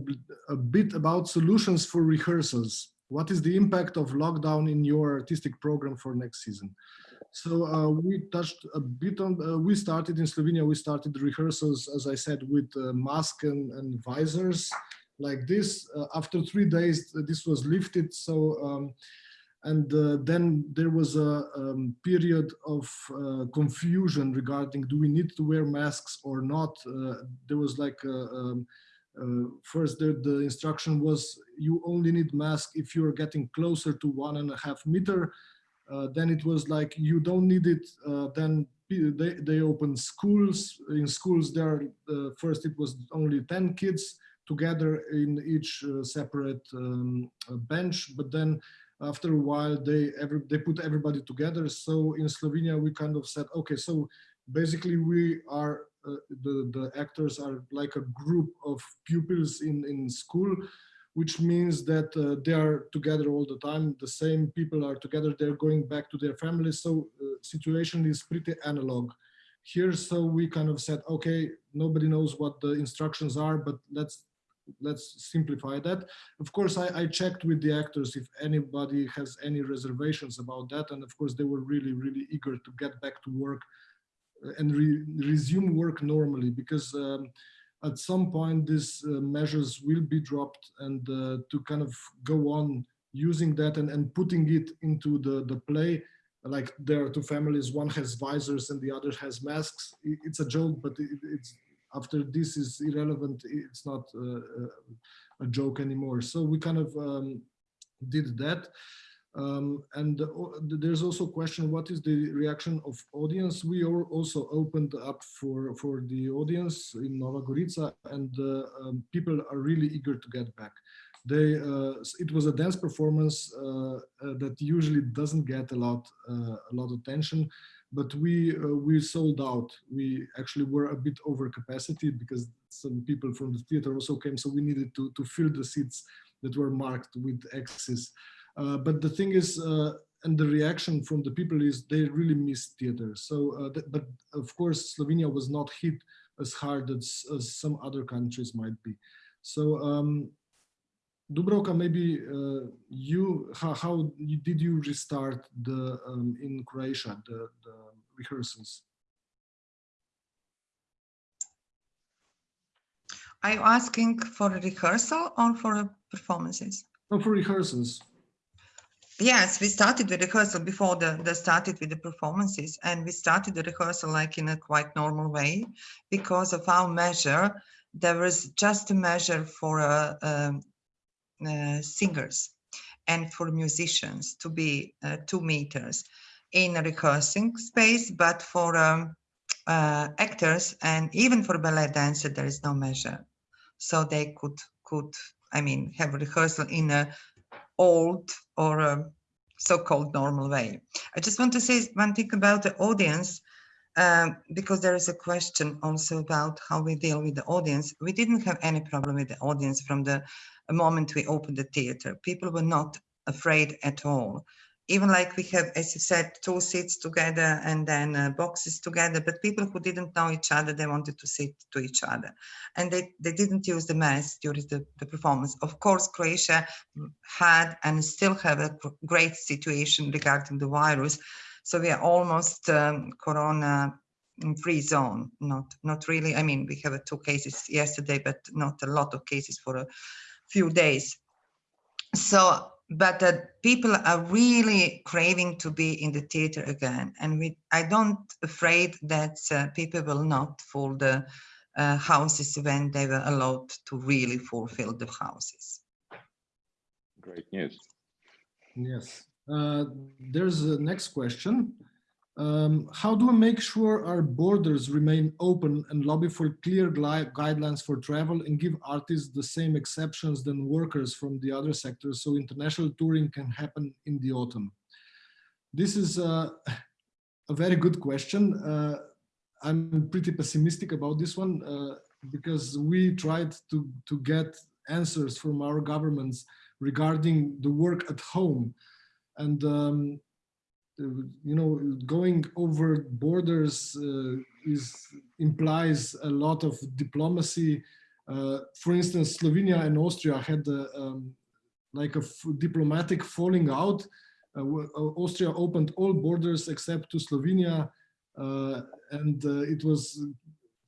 a, a, bit about solutions for rehearsals? What is the impact of lockdown in your artistic program for next season? So uh, we touched a bit on, uh, we started in Slovenia, we started rehearsals, as I said, with mask and, and visors like this. Uh, after three days, this was lifted. So um, And uh, then there was a um, period of uh, confusion regarding do we need to wear masks or not. Uh, there was like a, um, uh, first the, the instruction was you only need mask if you're getting closer to one and a half meter. Uh, then it was like you don't need it. Uh, then they, they opened schools. In schools there, first it was only 10 kids together in each separate um, bench, but then after a while they every, they put everybody together. So in slovenia we kind of said okay so basically we are uh, the the actors are like a group of pupils in in school which means that uh, they are together all the time. The same people are together. They're going back to their families so uh, situation is pretty analog. Here so we kind of said okay nobody knows what the instructions are but let's let's simplify that. Of course, I, I, checked with the actors if anybody has any reservations about that. And of course, they were really, really eager to get back to work uh, and re resume work normally because um, at some point these uh, measures will be dropped and uh, to kind of go on using that and, and putting it into the, the play like there are two families one has visors and the other has masks it's a joke but it, it's after this is irrelevant, it's not uh, uh, a joke anymore. So we kind of um, did that. Um, and uh, there's also a question, what is the reaction of audience? We are also opened up for, for the audience in Nova Gorica and uh, um, people are really eager to get back. They, uh, it was a dance performance uh, that usually doesn't get a lot, a lot of attention but we uh, we sold out. We actually were a bit over capacity because some people from the theater also came, so we needed to to fill the seats that were marked with X's. Uh, but the thing is, uh, and the reaction from the people is they really miss theater. So, uh, but of course, Slovenia was not hit as hard as, as some other countries might be. So um, Dubravka, maybe uh, you, how, how, did you restart the um, in Croatia the, the rehearsals? Are you asking for a rehearsal or for performances? No, for rehearsals. Yes, we started the rehearsal before the, the started with the performances and we started the rehearsal like in a quite normal way because of our measure. There was just a measure for a, a uh, singers and for musicians to be uh, two meters in a rehearsing space, but for um, uh, actors and even for ballet dancer, there is no measure. So they could, could I mean, have rehearsal in a old or a so-called normal way. I just want to say one thing about the audience, um, because there is a question also about how we deal with the audience. We didn't have any problem with the audience from the a moment we opened the theater. People were not afraid at all. Even like we have, as you said, two seats together and then uh, boxes together, but people who didn't know each other, they wanted to sit to each other. And they, they didn't use the mask during the, the performance. Of course, Croatia had and still have a great situation regarding the virus. So we are almost um, corona free zone not not really i mean we have two cases yesterday but not a lot of cases for a few days. So, but the people are really craving to be in the theater again. And we, I don't afraid that uh, people will not fill the uh, houses when they were allowed to really fulfill the houses. Great news. Yes. Uh, there's a next question. Um, how do we make sure our borders remain open and lobby for clear guidelines for travel and give artists the same exceptions than workers from the other sectors so international touring can happen in the autumn? This is a, a very good question. Uh, I'm pretty pessimistic about this one uh, because we tried to, to get answers from our governments regarding the work at home. And um, you know, going over borders uh, is implies a lot of diplomacy. Uh, for instance, Slovenia and Austria had a, um, like a diplomatic falling out. Uh, Austria opened all borders except to Slovenia, and it was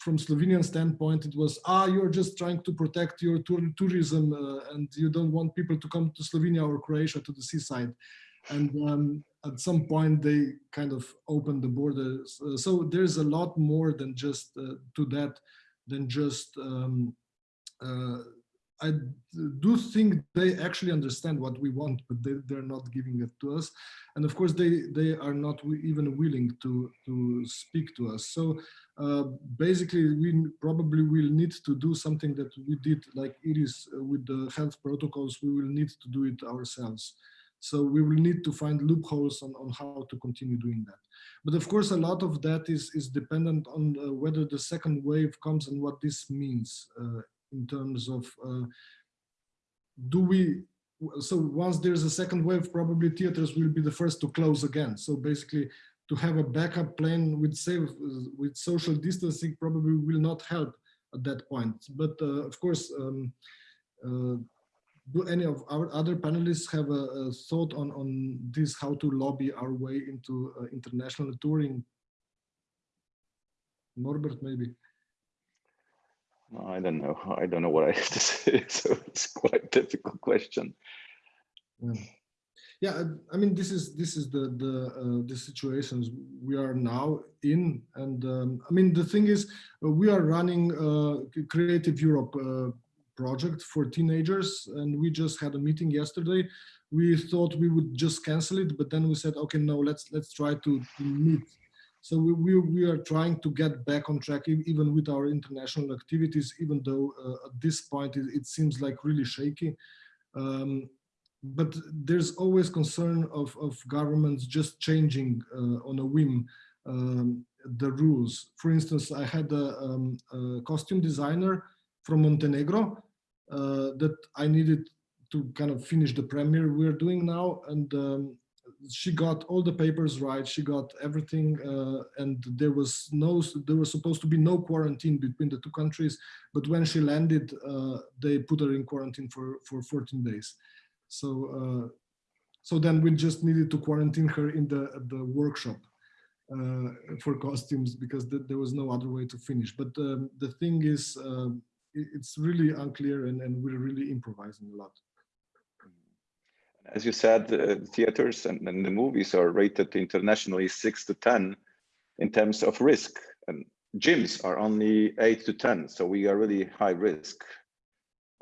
from Slovenian standpoint, it was, ah, you're just trying to protect your tour tourism uh, and you don't want people to come to Slovenia or Croatia to the seaside. and um, at some point they kind of opened the borders. Uh, so there's a lot more than just uh, to that than just um, uh, I do think they actually understand what we want, but they, they're not giving it to us. And of course, they, they are not even willing to, to speak to us. So uh, basically, we probably will need to do something that we did like Iris uh, with the health protocols. We will need to do it ourselves. So we will need to find loopholes on, on how to continue doing that. But of course, a lot of that is, is dependent on uh, whether the second wave comes and what this means uh, in terms of uh, do we so once there's a second wave probably theaters will be the first to close again so basically to have a backup plan with safe with social distancing probably will not help at that point but uh, of course um, uh, do any of our other panelists have a, a, thought on on this how to lobby our way into uh, international touring norbert maybe I don't know. [laughs] I don't know what I have to say. [laughs] So it's quite a difficult question. Yeah. yeah, I mean, this is this is the the uh, the situations we are now in, and um, I mean, the thing is, uh, we are running a Creative Europe uh, project for teenagers, and we just had a meeting yesterday. We thought we would just cancel it, but then we said, okay, no, let's let's try to, to meet so we, we, we, are trying to get back on track even with our international activities, even though uh, at this point it, it, seems like really shaky. Um, but there's always concern of, of governments just changing uh, on a whim um, the rules. For instance, I had a, um, a costume designer from Montenegro that I needed to kind of finish the premiere we're doing now. And um, she got all the papers right. She got everything, uh, and there was no, there was supposed to be no quarantine between the two countries. But when she landed, uh, they put her in quarantine for for 14 days. So, uh, so then we just needed to quarantine her in the the workshop uh, for costumes because th there was no other way to finish. But um, the thing is, um, it's really unclear, and and we're really improvising a lot as you said, uh, theaters and, and, the movies are rated internationally six to 10 in terms of risk. And gyms are only eight to 10. So we are really high risk.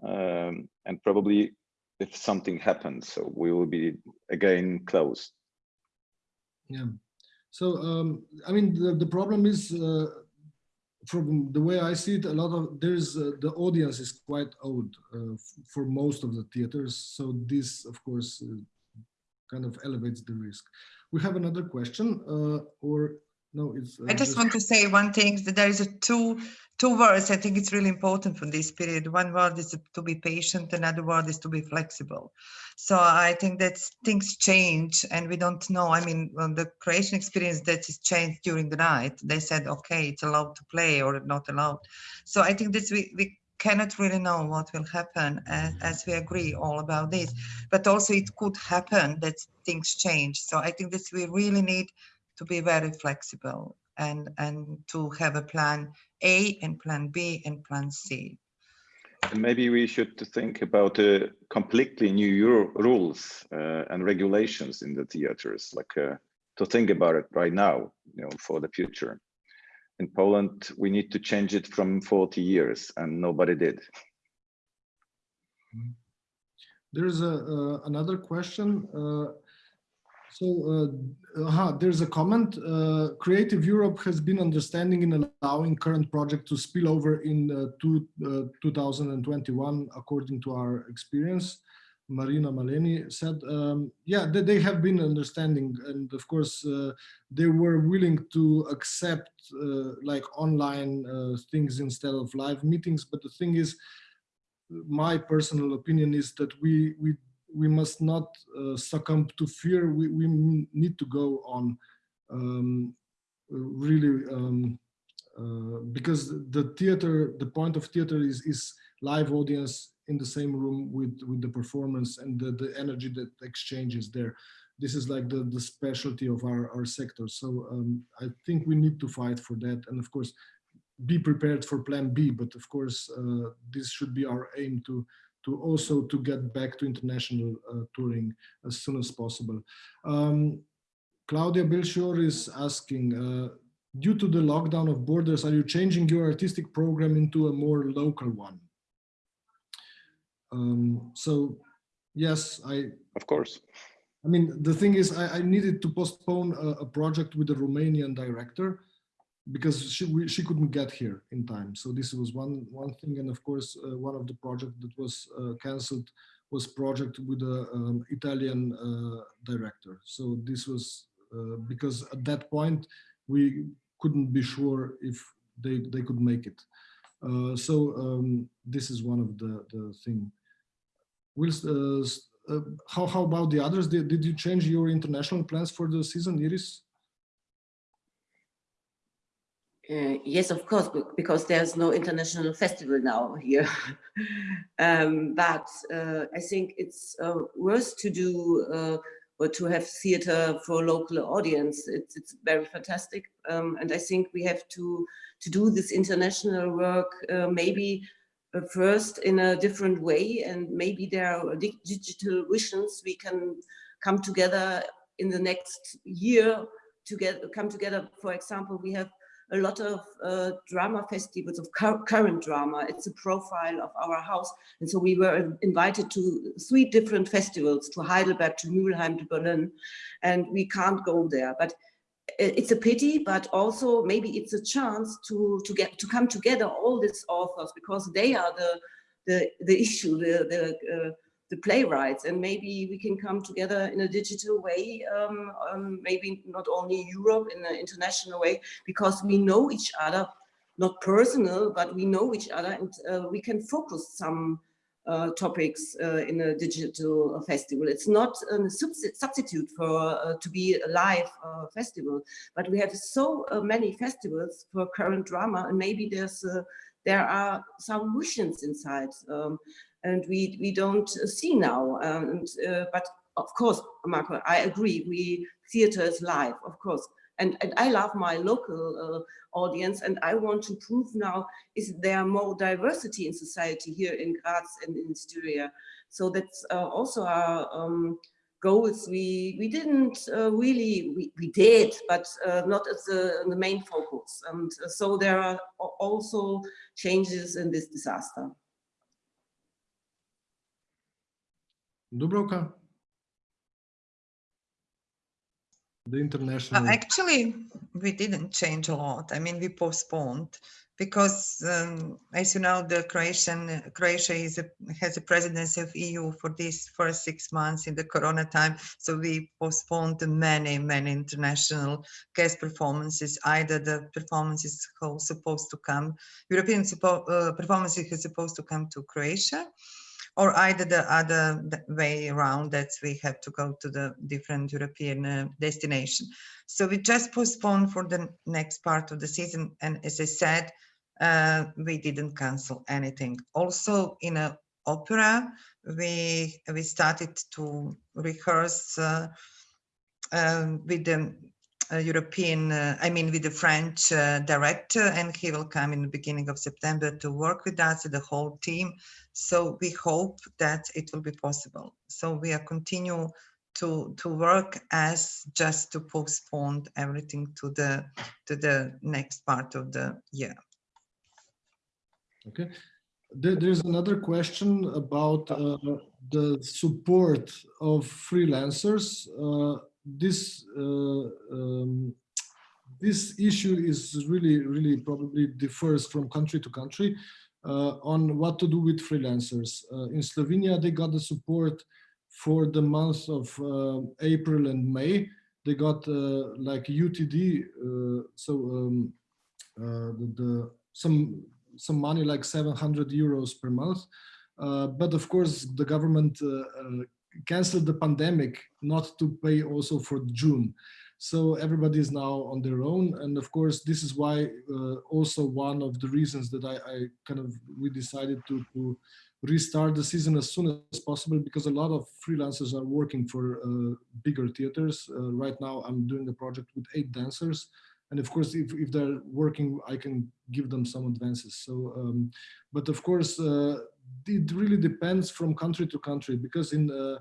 Um, and probably if something happens, so we will be again closed. Yeah. So, um, I mean, the, the problem is uh, from the way I see it, a lot of there's uh, the audience is quite old uh, for most of the theaters. So this, of course, uh, kind of elevates the risk. We have another question, uh, or no? It's. Uh, I just, just want to say one thing that there is a two two words I think it's really important for this period. One word is to be patient, another word is to be flexible. So I think that things change and we don't know. I mean, the creation experience that is changed during the night, they said, okay, it's allowed to play or not allowed. So I think that we, we cannot really know what will happen as, as we agree all about this, but also it could happen that things change. So I think that we really need to be very flexible and, and to have a plan A and plan B and plan C. And maybe we should think about uh, completely new Euro rules uh, and regulations in the theaters, like uh, to think about it right now, you know, for the future. In Poland, we need to change it from 40 years and nobody did. There's a, uh, another question. So uh, uh, there's a comment. Uh, Creative Europe has been understanding in allowing current project to spill over in uh, two, uh, 2021, according to our experience. Marina Maleni said, um, yeah, they, they, have been understanding. And of course, uh, they were willing to accept like online things instead of live meetings. But the thing is, my personal opinion is that we, we we must not uh, succumb to fear. We, we need to go on um, really um, uh, because the theater, the point of theater is, is live audience in the same room with, with the performance and the, the energy that exchanges there. This is like the, the specialty of our, our sector. So um, I think we need to fight for that. And of course, be prepared for plan B, but of course, uh, this should be our aim to to also to get back to international uh, touring as soon as possible. Um, Claudia Belchior is asking, uh, due to the lockdown of borders, are you changing your artistic program into a more local one? Um, so, yes, I. Of course. I mean, the thing is, I, I needed to postpone a, a, project with a Romanian director because she we, she couldn't get here in time. So this was one one thing, and of course, uh, one of the project that was uh, cancelled was project with a um, Italian uh, director. So this was uh, because at that point we couldn't be sure if they they could make it. Uh, so um, this is one of the the thing. Will uh, uh, how, how about the others? Did, did you change your international plans for the season, Iris? Uh, yes, of course, because there's no international festival now here. [laughs] um, but uh, I think it's uh, worth to do uh, or to have theater for local audience. It's, it's very fantastic. Um, and I think we have to, to do this international work uh, maybe uh, first in a different way and maybe there are digital visions we can come together in the next year to get come together for example we have a lot of uh, drama festivals of current drama. It's a profile of our house. And so we were invited to three different festivals to heidelberg to Mülheim to berlin. And we can't go there. But it's a pity, but also maybe it's a chance to to get to come together all these authors because they are the the the issue, the the uh, the playwrights, and maybe we can come together in a digital way, um, um, maybe not only Europe in an international way, because we know each other, not personal, but we know each other, and uh, we can focus some uh, topics uh, in a digital festival. It's not a substitute for uh, to be a live uh, festival, but we have so uh, many festivals for current drama, and maybe there's uh, there are some visions inside, um, and we we don't see now. And but of course, Marko, I agree. We theater is live, of course, and, and I love my local uh, audience and I want to prove now is there more diversity in society here in Graz and in Styria. So that's uh, also our um, goals. We we didn't uh, really, we, we did, but uh, not as the, the main focus. And uh, so there are also changes in this disaster. Dubravka? the international? Uh, actually, we didn't change a lot. I mean, we postponed because, um, as you know, the Croatian Croatia is a, has a presidency of EU for these first six months in the Corona time. So we postponed many, many international guest performances. Either the performances are supposed to come, European uh, performances are supposed to come to Croatia, or either the other way around that we have to go to the different European uh, destination. So we just postponed for the next part of the season. And as I said, uh, we didn't cancel anything. Also in a opera, we we started to rehearse uh, um, with the uh, European, uh, I mean, with the French uh, director, and he will come in the beginning of September to work with us, the whole team. So we hope that it will be possible. So we are continue to to work as just to postpone everything to the to the next part of the year. Okay. There's another question about uh, the support of freelancers. Uh, this uh, um, this issue is really, really probably differs from country to country uh, on what to do with freelancers. Uh, in Slovenia, they got the support for the months of April and May. They got like UTD, so um, the, the, some some money like 700 euros per month. Uh, but of course, the government uh, uh, canceled the pandemic not to pay also for June. So everybody is now on their own. And of course, this is why uh, also one of the reasons that I, I, kind of, we decided to, to restart the season as soon as possible because a lot of freelancers are working for uh, bigger theaters. Uh, right now, I'm doing a project with eight dancers and of course if, if they're working i can give them some advances. So um, but of course uh, it really depends from country to country because in uh,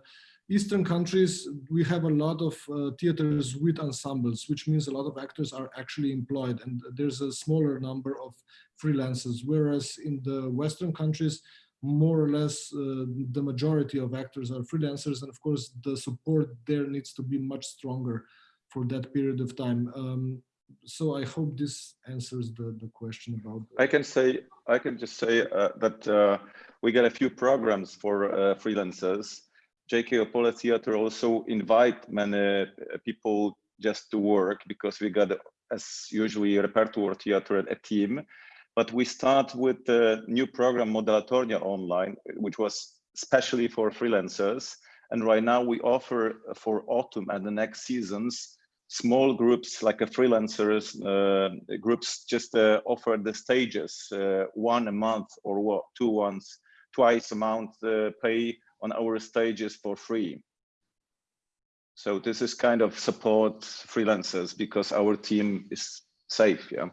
eastern countries we have a lot of uh, theaters with ensembles which means a lot of actors are actually employed and there's a smaller number of freelancers. Whereas in the western countries more or less uh, the majority of actors are freelancers and of course the support there needs to be much stronger for that period of time. Um, so I hope this answers the, the question about. I can say, I can just say uh, that uh, we got a few programs for uh, freelancers. JK Opole Theater also invite many uh, people just to work because we got, as usually, repertoire theater a team. But we start with the new program Modelatornia Online, which was especially for freelancers. And right now we offer for autumn and the next seasons small groups like a freelancers uh, groups just uh, offer the stages uh, one a month or what two once twice a month uh, pay on our stages for free. So this is kind of support freelancers because our team is safe yeah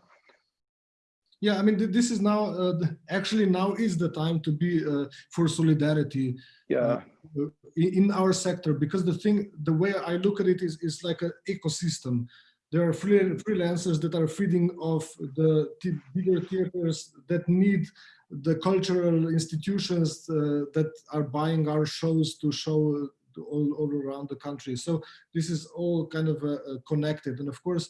yeah i mean this is now uh, actually now is the time to be uh, for solidarity yeah. uh, in our sector because the thing the way i look at it is is like an ecosystem. There are free, freelancers that are feeding off the bigger theaters that need the cultural institutions uh, that are buying our shows to show all, all around the country. So this is all kind of uh, uh connected. And of course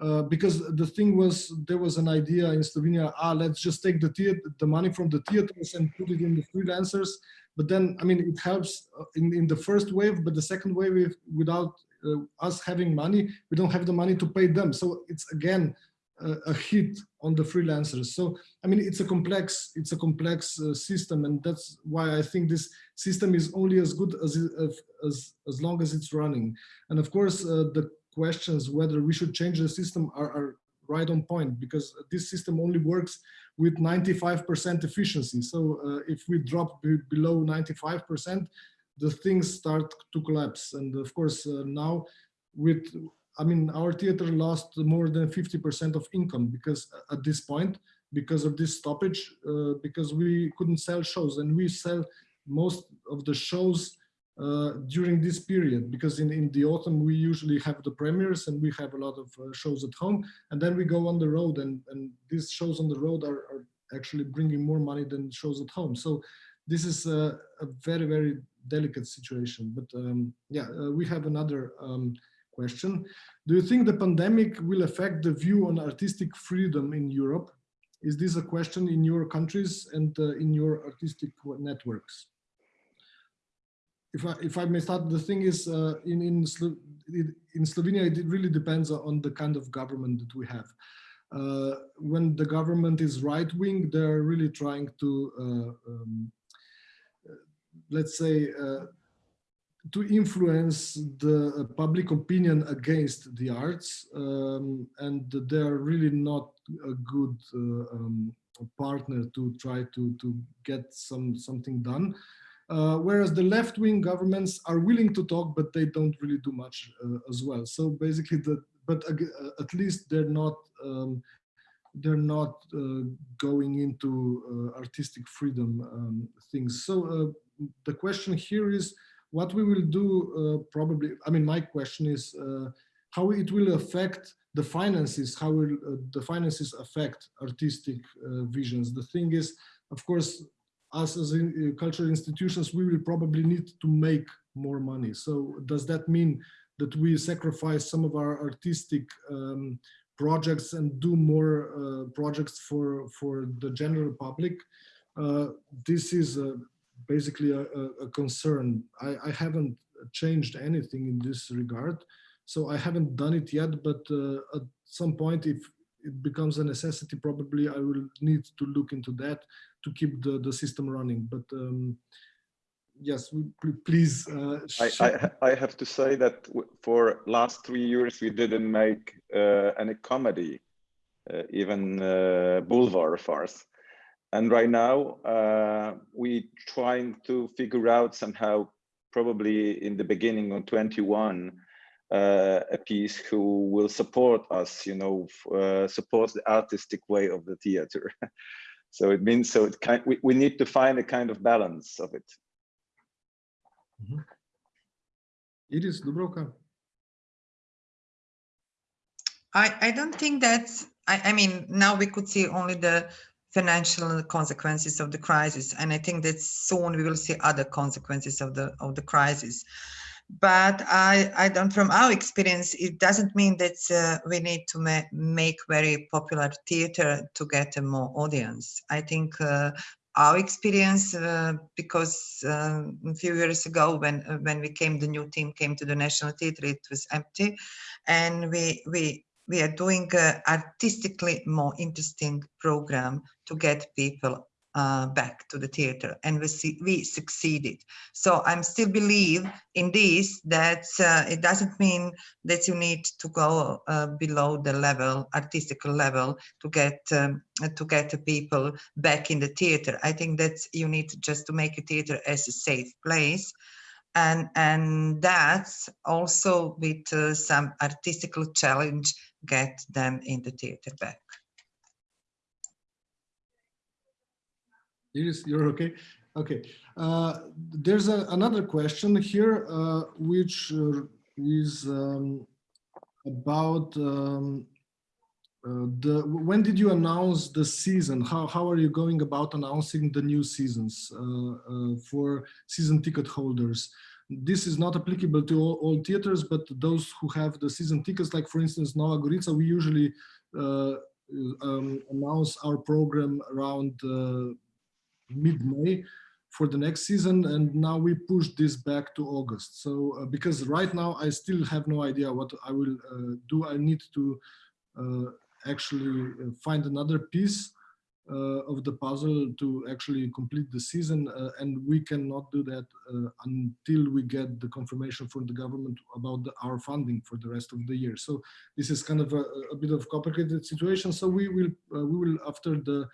uh, because the thing was there was an idea in Slovenia ah let's just take the theater, the money from the theaters and put it in the freelancers. But then I mean it helps uh, in, in the first wave but the second wave without uh, us having money we don't have the money to pay them. So it's again uh, a hit on the freelancers. So I mean it's a complex it's a complex uh, system and that's why I think this system is only as good as as as long as it's running. And of course the questions whether we should change the system are, are right on point because this system only works with 95% efficiency. So uh, if we drop below 95%, the things start to collapse. And of course, uh, now with, I mean, our theater lost more than 50% of income because uh, at this point, because of this stoppage, uh, because we couldn't sell shows and we sell most of the shows uh, during this period because in, in the autumn we usually have the premieres and we have a lot of uh, shows at home and then we go on the road and, and these shows on the road are, are actually bringing more money than shows at home. So this is a, a very, very delicate situation. But um, yeah, uh, we have another um, question. Do you think the pandemic will affect the view on artistic freedom in Europe? Is this a question in your countries and uh, in your artistic networks? If I, if I may start, the thing is uh, in, in, Slo in Slovenia, it really depends on the kind of government that we have. Uh, when the government is right wing, they're really trying to, uh, um, let's say, uh, to influence the public opinion against the arts, um, and they're really not a good uh, um, partner to try to to get some something done. Uh, whereas the left-wing governments are willing to talk, but they don't really do much uh, as well. So basically, the, but uh, at least they're not um, they're not uh, going into uh, artistic freedom um, things. So the question here is what we will do. probably, I mean, my question is how it will affect the finances. How will the finances affect artistic visions? The thing is, of course, us as in, uh, cultural institutions, we will probably need to make more money. So does that mean that we sacrifice some of our artistic um, projects and do more uh, projects for, for the general public? Uh, this is basically a, a, concern. I, I, haven't changed anything in this regard. So I haven't done it yet, but uh, at some point, if it becomes a necessity, probably I will need to look into that to keep the, the system running. But um, yes, please. Uh, I, I, I, have to say that for last three years, we didn't make uh, any comedy, uh, even uh, boulevard farce. And right now, uh, we trying to figure out somehow, probably in the beginning of 21, uh, a piece who will support us, you know, uh, support the artistic way of the theater. [laughs] so it means so it kind we, we need to find a kind of balance of it. Mm -hmm. Iris Dubravka. I, I don't think that's, I, I mean, now we could see only the financial consequences of the crisis. And I think that soon we will see other consequences of the of the crisis. But I, I don't, from our experience, it doesn't mean that uh, we need to ma make very popular theater to get a more audience. I think uh, our experience, uh, because uh, a few years ago when when we came, the new team came to the National Theatre, it was empty, and we we we are doing artistically more interesting program to get people uh, back to the theater and we see, we succeeded. So i'm still believe in this that uh, it doesn't mean that you need to go uh, below the level artistic level to get um, to get the people back in the theater. I think that you need just to make a theater as a safe place. And and that's also with uh, some artistical challenge get them in the theater back. Iris, you're okay? Okay. Uh, there's a, another question here, uh, which uh, is um, about um, uh, the when did you announce the season? How, how are you going about announcing the new seasons uh, for season ticket holders? this is not applicable to all, all, theaters, but those who have the season tickets, like for instance, Nova Gorica, we usually uh, um, announce our program around uh, mid-May for the next season. And now we push this back to August. So uh, because right now I still have no idea what I will uh, do. I need to uh, actually uh, find another piece uh, of the puzzle to actually complete the season uh, and we cannot do that until we get the confirmation from the government about the, our funding for the rest of the year so this is kind of a, a bit of complicated situation so we will we will after the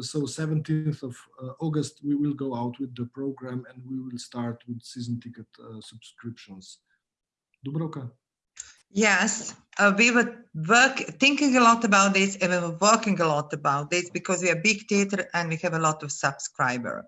so 17th of uh, August, we will go out with the program and we will start with season ticket uh, subscriptions. Dubravka. Yes, uh, we were work thinking a lot about this and we were working a lot about this because we are big theater and we have a lot of subscriber.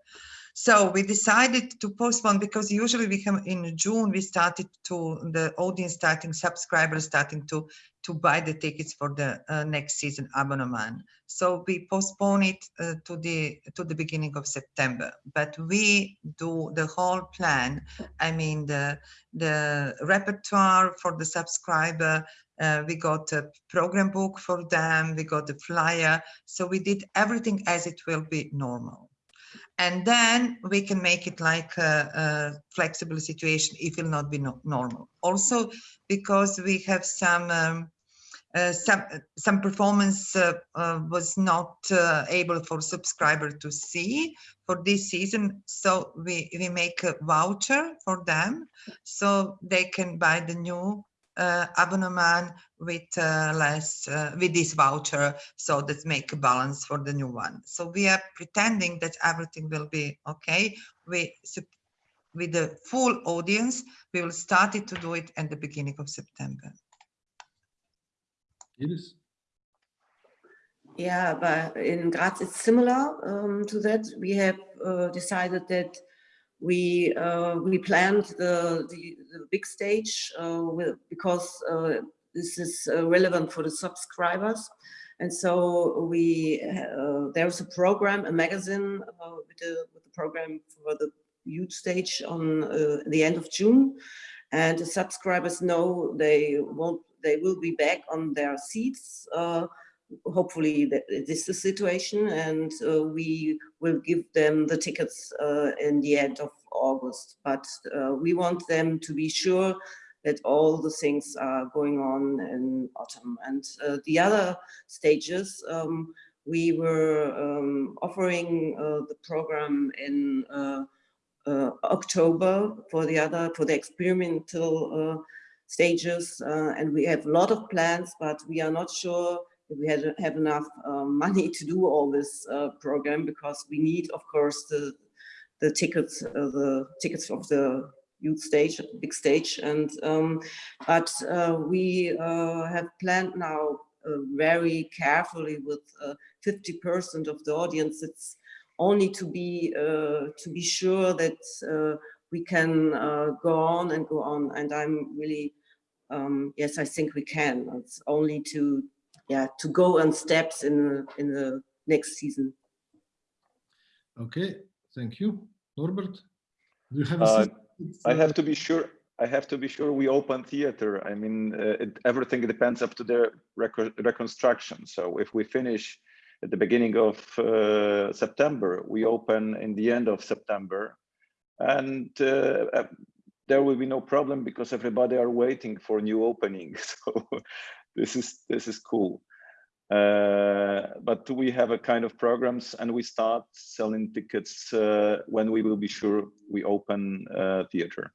So we decided to postpone because usually we have in June we started to the audience starting subscribers starting to to buy the tickets for the uh, next season abonnement. So we postpone it uh, to the to the beginning of September. But we do the whole plan. I mean the the repertoire for the subscriber. Uh, we got a program book for them. We got the flyer. So we did everything as it will be normal and then we can make it like a, a flexible situation it will not be no normal. Also, because we have some um, uh, some some performance uh, uh, was not uh, able for subscriber to see for this season so we we make a voucher for them so they can buy the new abonnement with uh, less uh, with this voucher so that make a balance for the new one so we are pretending that everything will be okay we with the full audience we will start it to do it at the beginning of september Iris? Yeah, but in Graz it's similar um, to that. We have uh, decided that we uh, we planned the, the, the big stage uh, with, because uh, this is uh, relevant for the subscribers. And so we uh, there's a program, a magazine uh, with the, with, the, program for the huge stage on the end of June. And the subscribers know they won't they will be back on their seats hopefully this is the situation and uh, we will give them the tickets uh, in the end of August. But uh, we want them to be sure that all the things are going on in autumn. And uh, the other stages, um, we were um, offering uh, the program in uh, October for the other, for the experimental stages. and we have a lot of plans, but we are not sure we had have enough uh, [laughs] money to do all this uh, program because we need, of course, the the tickets uh, the tickets of the youth stage, big stage. And um, but uh, we uh, have planned now uh, very carefully with 50% of the audience. It's only to be to be sure that we can go on and go on. And I'm really um, yes, I think we can. It's only to yeah to go on steps in in the next season. Okay, thank you, Norbert. Do you have? Uh, I have to be sure. I have to be sure we open theater. I mean, uh, it, everything depends up to the reconstruction. So if we finish at the beginning of uh, September, we open in the end of September, and uh, uh there will be no problem because everybody are waiting for new opening. [laughs] So this is this is cool. Uh, but we have a kind of programs and we start selling tickets uh, when we will be sure we open uh, theater.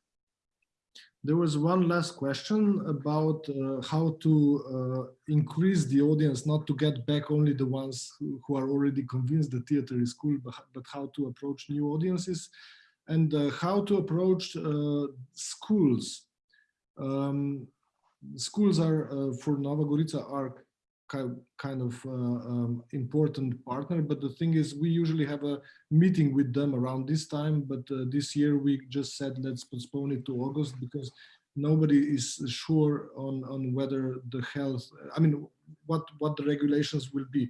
There was one last question about uh, how to uh, increase the audience, not to get back only the ones who, are already convinced the theater is cool, but, but how to approach new audiences and uh, how to approach schools. Um, schools are, for Nova Gorica, are kind of uh, um, important partner but the thing is we usually have a meeting with them around this time but uh, this year we just said let's postpone it to august because nobody is sure on on whether the health i mean what what the regulations will be.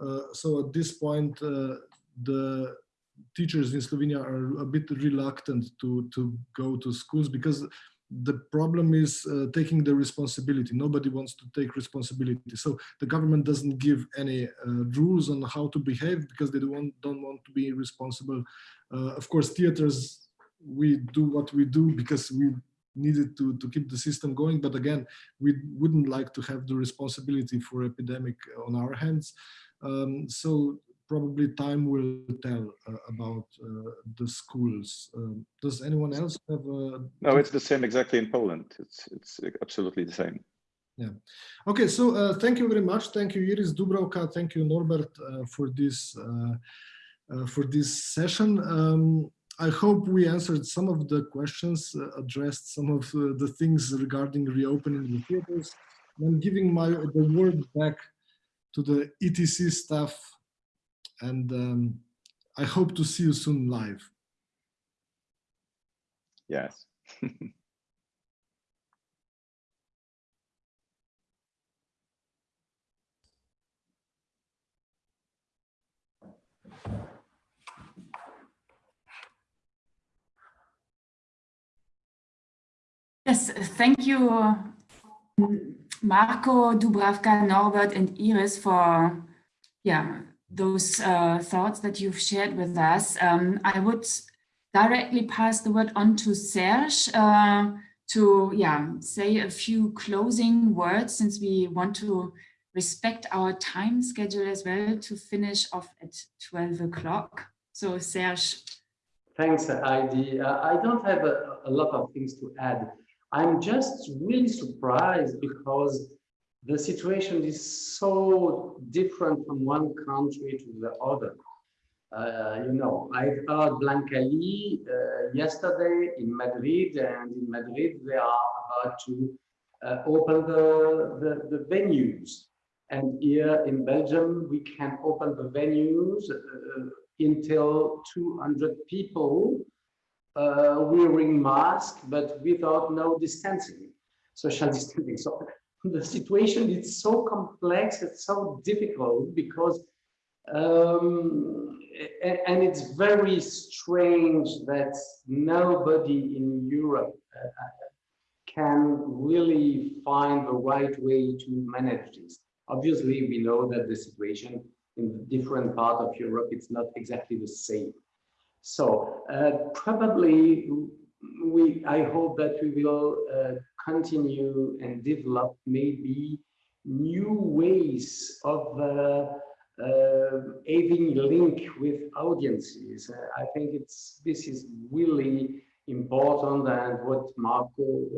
Uh, so at this point uh, the teachers in slovenia are a bit reluctant to to go to schools because the problem is uh, taking the responsibility. Nobody wants to take responsibility. So the government doesn't give any uh, rules on how to behave because they don't, don't want to be responsible. Uh, of course, theaters, we do what we do because we needed to, to keep the system going. But again, we wouldn't like to have the responsibility for epidemic on our hands. Um, so probably time will tell uh, about uh, the schools. Um, does anyone else have a... No, it's the same exactly in Poland. It's, it's absolutely the same. Yeah. Okay, so uh, thank you very much. Thank you, Iris Dubravka. Thank you, Norbert, uh, for this uh, uh, for this session. Um, I hope we answered some of the questions, addressed some of the things regarding reopening the theaters. I'm giving my the word back to the ETC staff and um, I hope to see you soon live. Yes. [laughs] Yes, thank you, Marko, Dubravka, Norbert, and Iris for yeah those uh, thoughts that you've shared with us. Um, I would directly pass the word on to Serge uh, to yeah, say a few closing words since we want to respect our time schedule as well to finish off at 12 o'clock. So Serge. Thanks, Heidi. Uh, I don't have a, a lot of things to add. I'm just really surprised because the situation is so different from one country to the other. Uh, you know, I heard Blanca Li uh, yesterday in Madrid, and in Madrid they are about to uh, open the, the, the, venues. And here in Belgium, we can open the venues uh, until 200 people uh, wearing masks, but without no distancing, social distancing. So the situation is so complex, it's so difficult because um, and it's very strange that nobody in Europe uh, can really find the right way to manage this. Obviously, we know that the situation in different parts of Europe, it's not exactly the same. So uh, probably we, I hope that we will uh, continue and develop maybe new ways of uh, uh, having link with audiences. I think it's this is really important and what Marko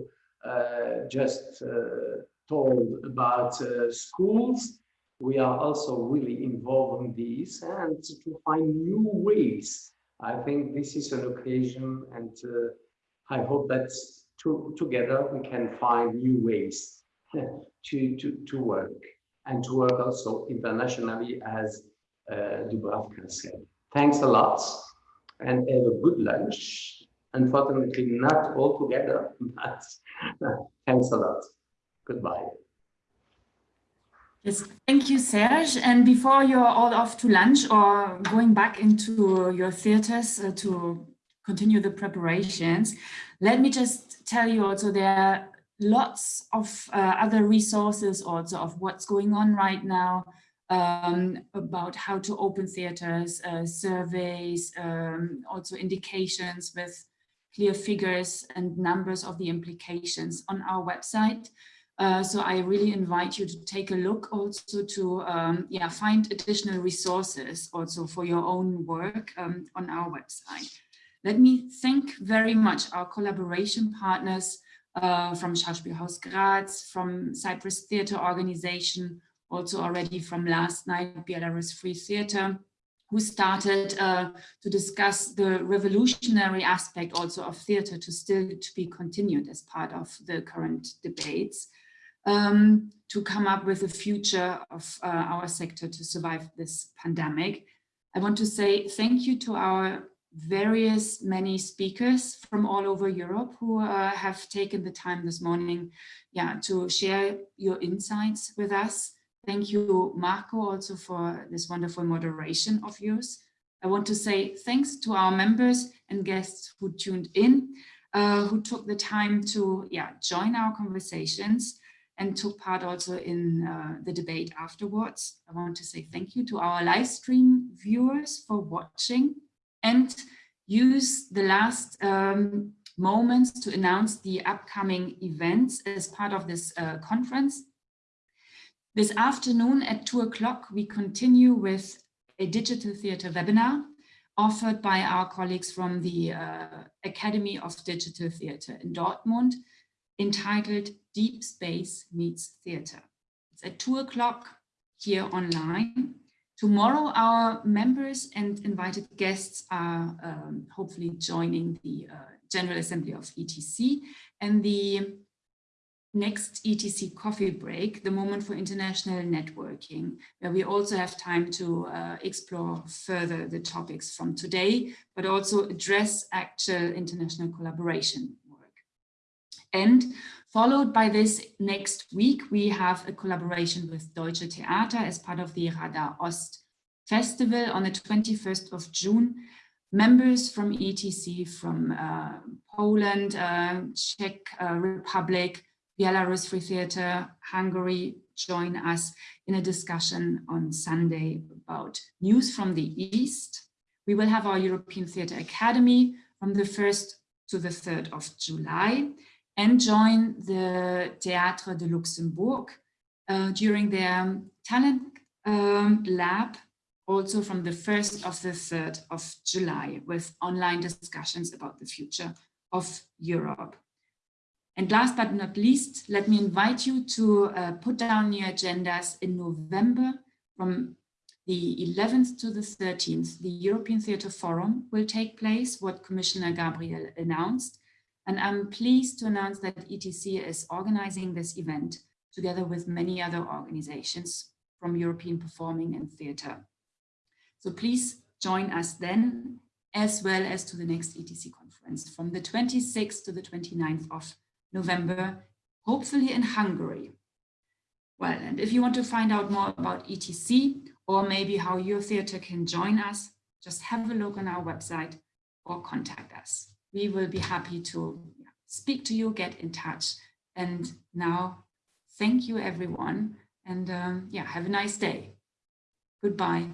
uh, just uh, told about uh, schools. We are also really involved in this and to find new ways. I think this is an occasion and I hope that to, together we can find new ways [laughs] to, to, to work and to work also internationally as uh, Dubravka said. Thanks a lot and have a good lunch. Unfortunately, not all together, [laughs] but [laughs] thanks a lot. Goodbye. Yes, thank you, Serge. And before you're all off to lunch or going back into your theaters uh, to continue the preparations, let me just tell you also there are lots of uh, other resources also of what's going on right now um, about how to open theaters, uh, surveys, um, also indications with clear figures and numbers of the implications on our website. Uh, so I really invite you to take a look also to um, yeah, find additional resources also for your own work um, on our website. Let me thank very much our collaboration partners uh, from Schauspielhaus Graz, from Cyprus Theatre Organization, also already from last night, Belarus Free Theatre, who started uh, to discuss the revolutionary aspect also of theatre to still to be continued as part of the current debates um, to come up with a future of uh, our sector to survive this pandemic. I want to say thank you to our various many speakers from all over Europe who uh, have taken the time this morning yeah, to share your insights with us. Thank you, Marko, also for this wonderful moderation of yours. I want to say thanks to our members and guests who tuned in, uh, who took the time to yeah, join our conversations and took part also in uh, the debate afterwards. I want to say thank you to our live stream viewers for watching and use the last um, moments to announce the upcoming events as part of this uh, conference. This afternoon at two o'clock, we continue with a digital theatre webinar offered by our colleagues from the uh, Academy of Digital Theatre in Dortmund entitled Deep Space Meets Theatre. It's at two o'clock here online. Tomorrow, our members and invited guests are um, hopefully joining the uh, General Assembly of ETC and the next ETC coffee break, the moment for international networking, where we also have time to uh, explore further the topics from today, but also address actual international collaboration work. And Followed by this next week, we have a collaboration with Deutsche Theater as part of the Radar Ost Festival on the 21st of June. Members from ETC from uh, Poland, uh, Czech uh, Republic, Belarus Free Theatre, Hungary join us in a discussion on Sunday about news from the East. We will have our European Theatre Academy from the 1st to the 3rd of July and join the Théâtre de Luxembourg uh, during their talent um, lab also from the 1st of the 3rd of July with online discussions about the future of Europe. And last but not least, let me invite you to uh, put down your agendas in November from the 11th to the 13th. The European Theatre Forum will take place, what Commissioner Gabriel announced, and I'm pleased to announce that ETC is organizing this event together with many other organizations from European Performing and Theatre. So please join us then, as well as to the next ETC conference from the 26th to the 29th of November, hopefully in Hungary. Well, and if you want to find out more about ETC or maybe how your theatre can join us, just have a look on our website or contact us we will be happy to speak to you, get in touch. And now, thank you everyone. And um, yeah, have a nice day. Goodbye.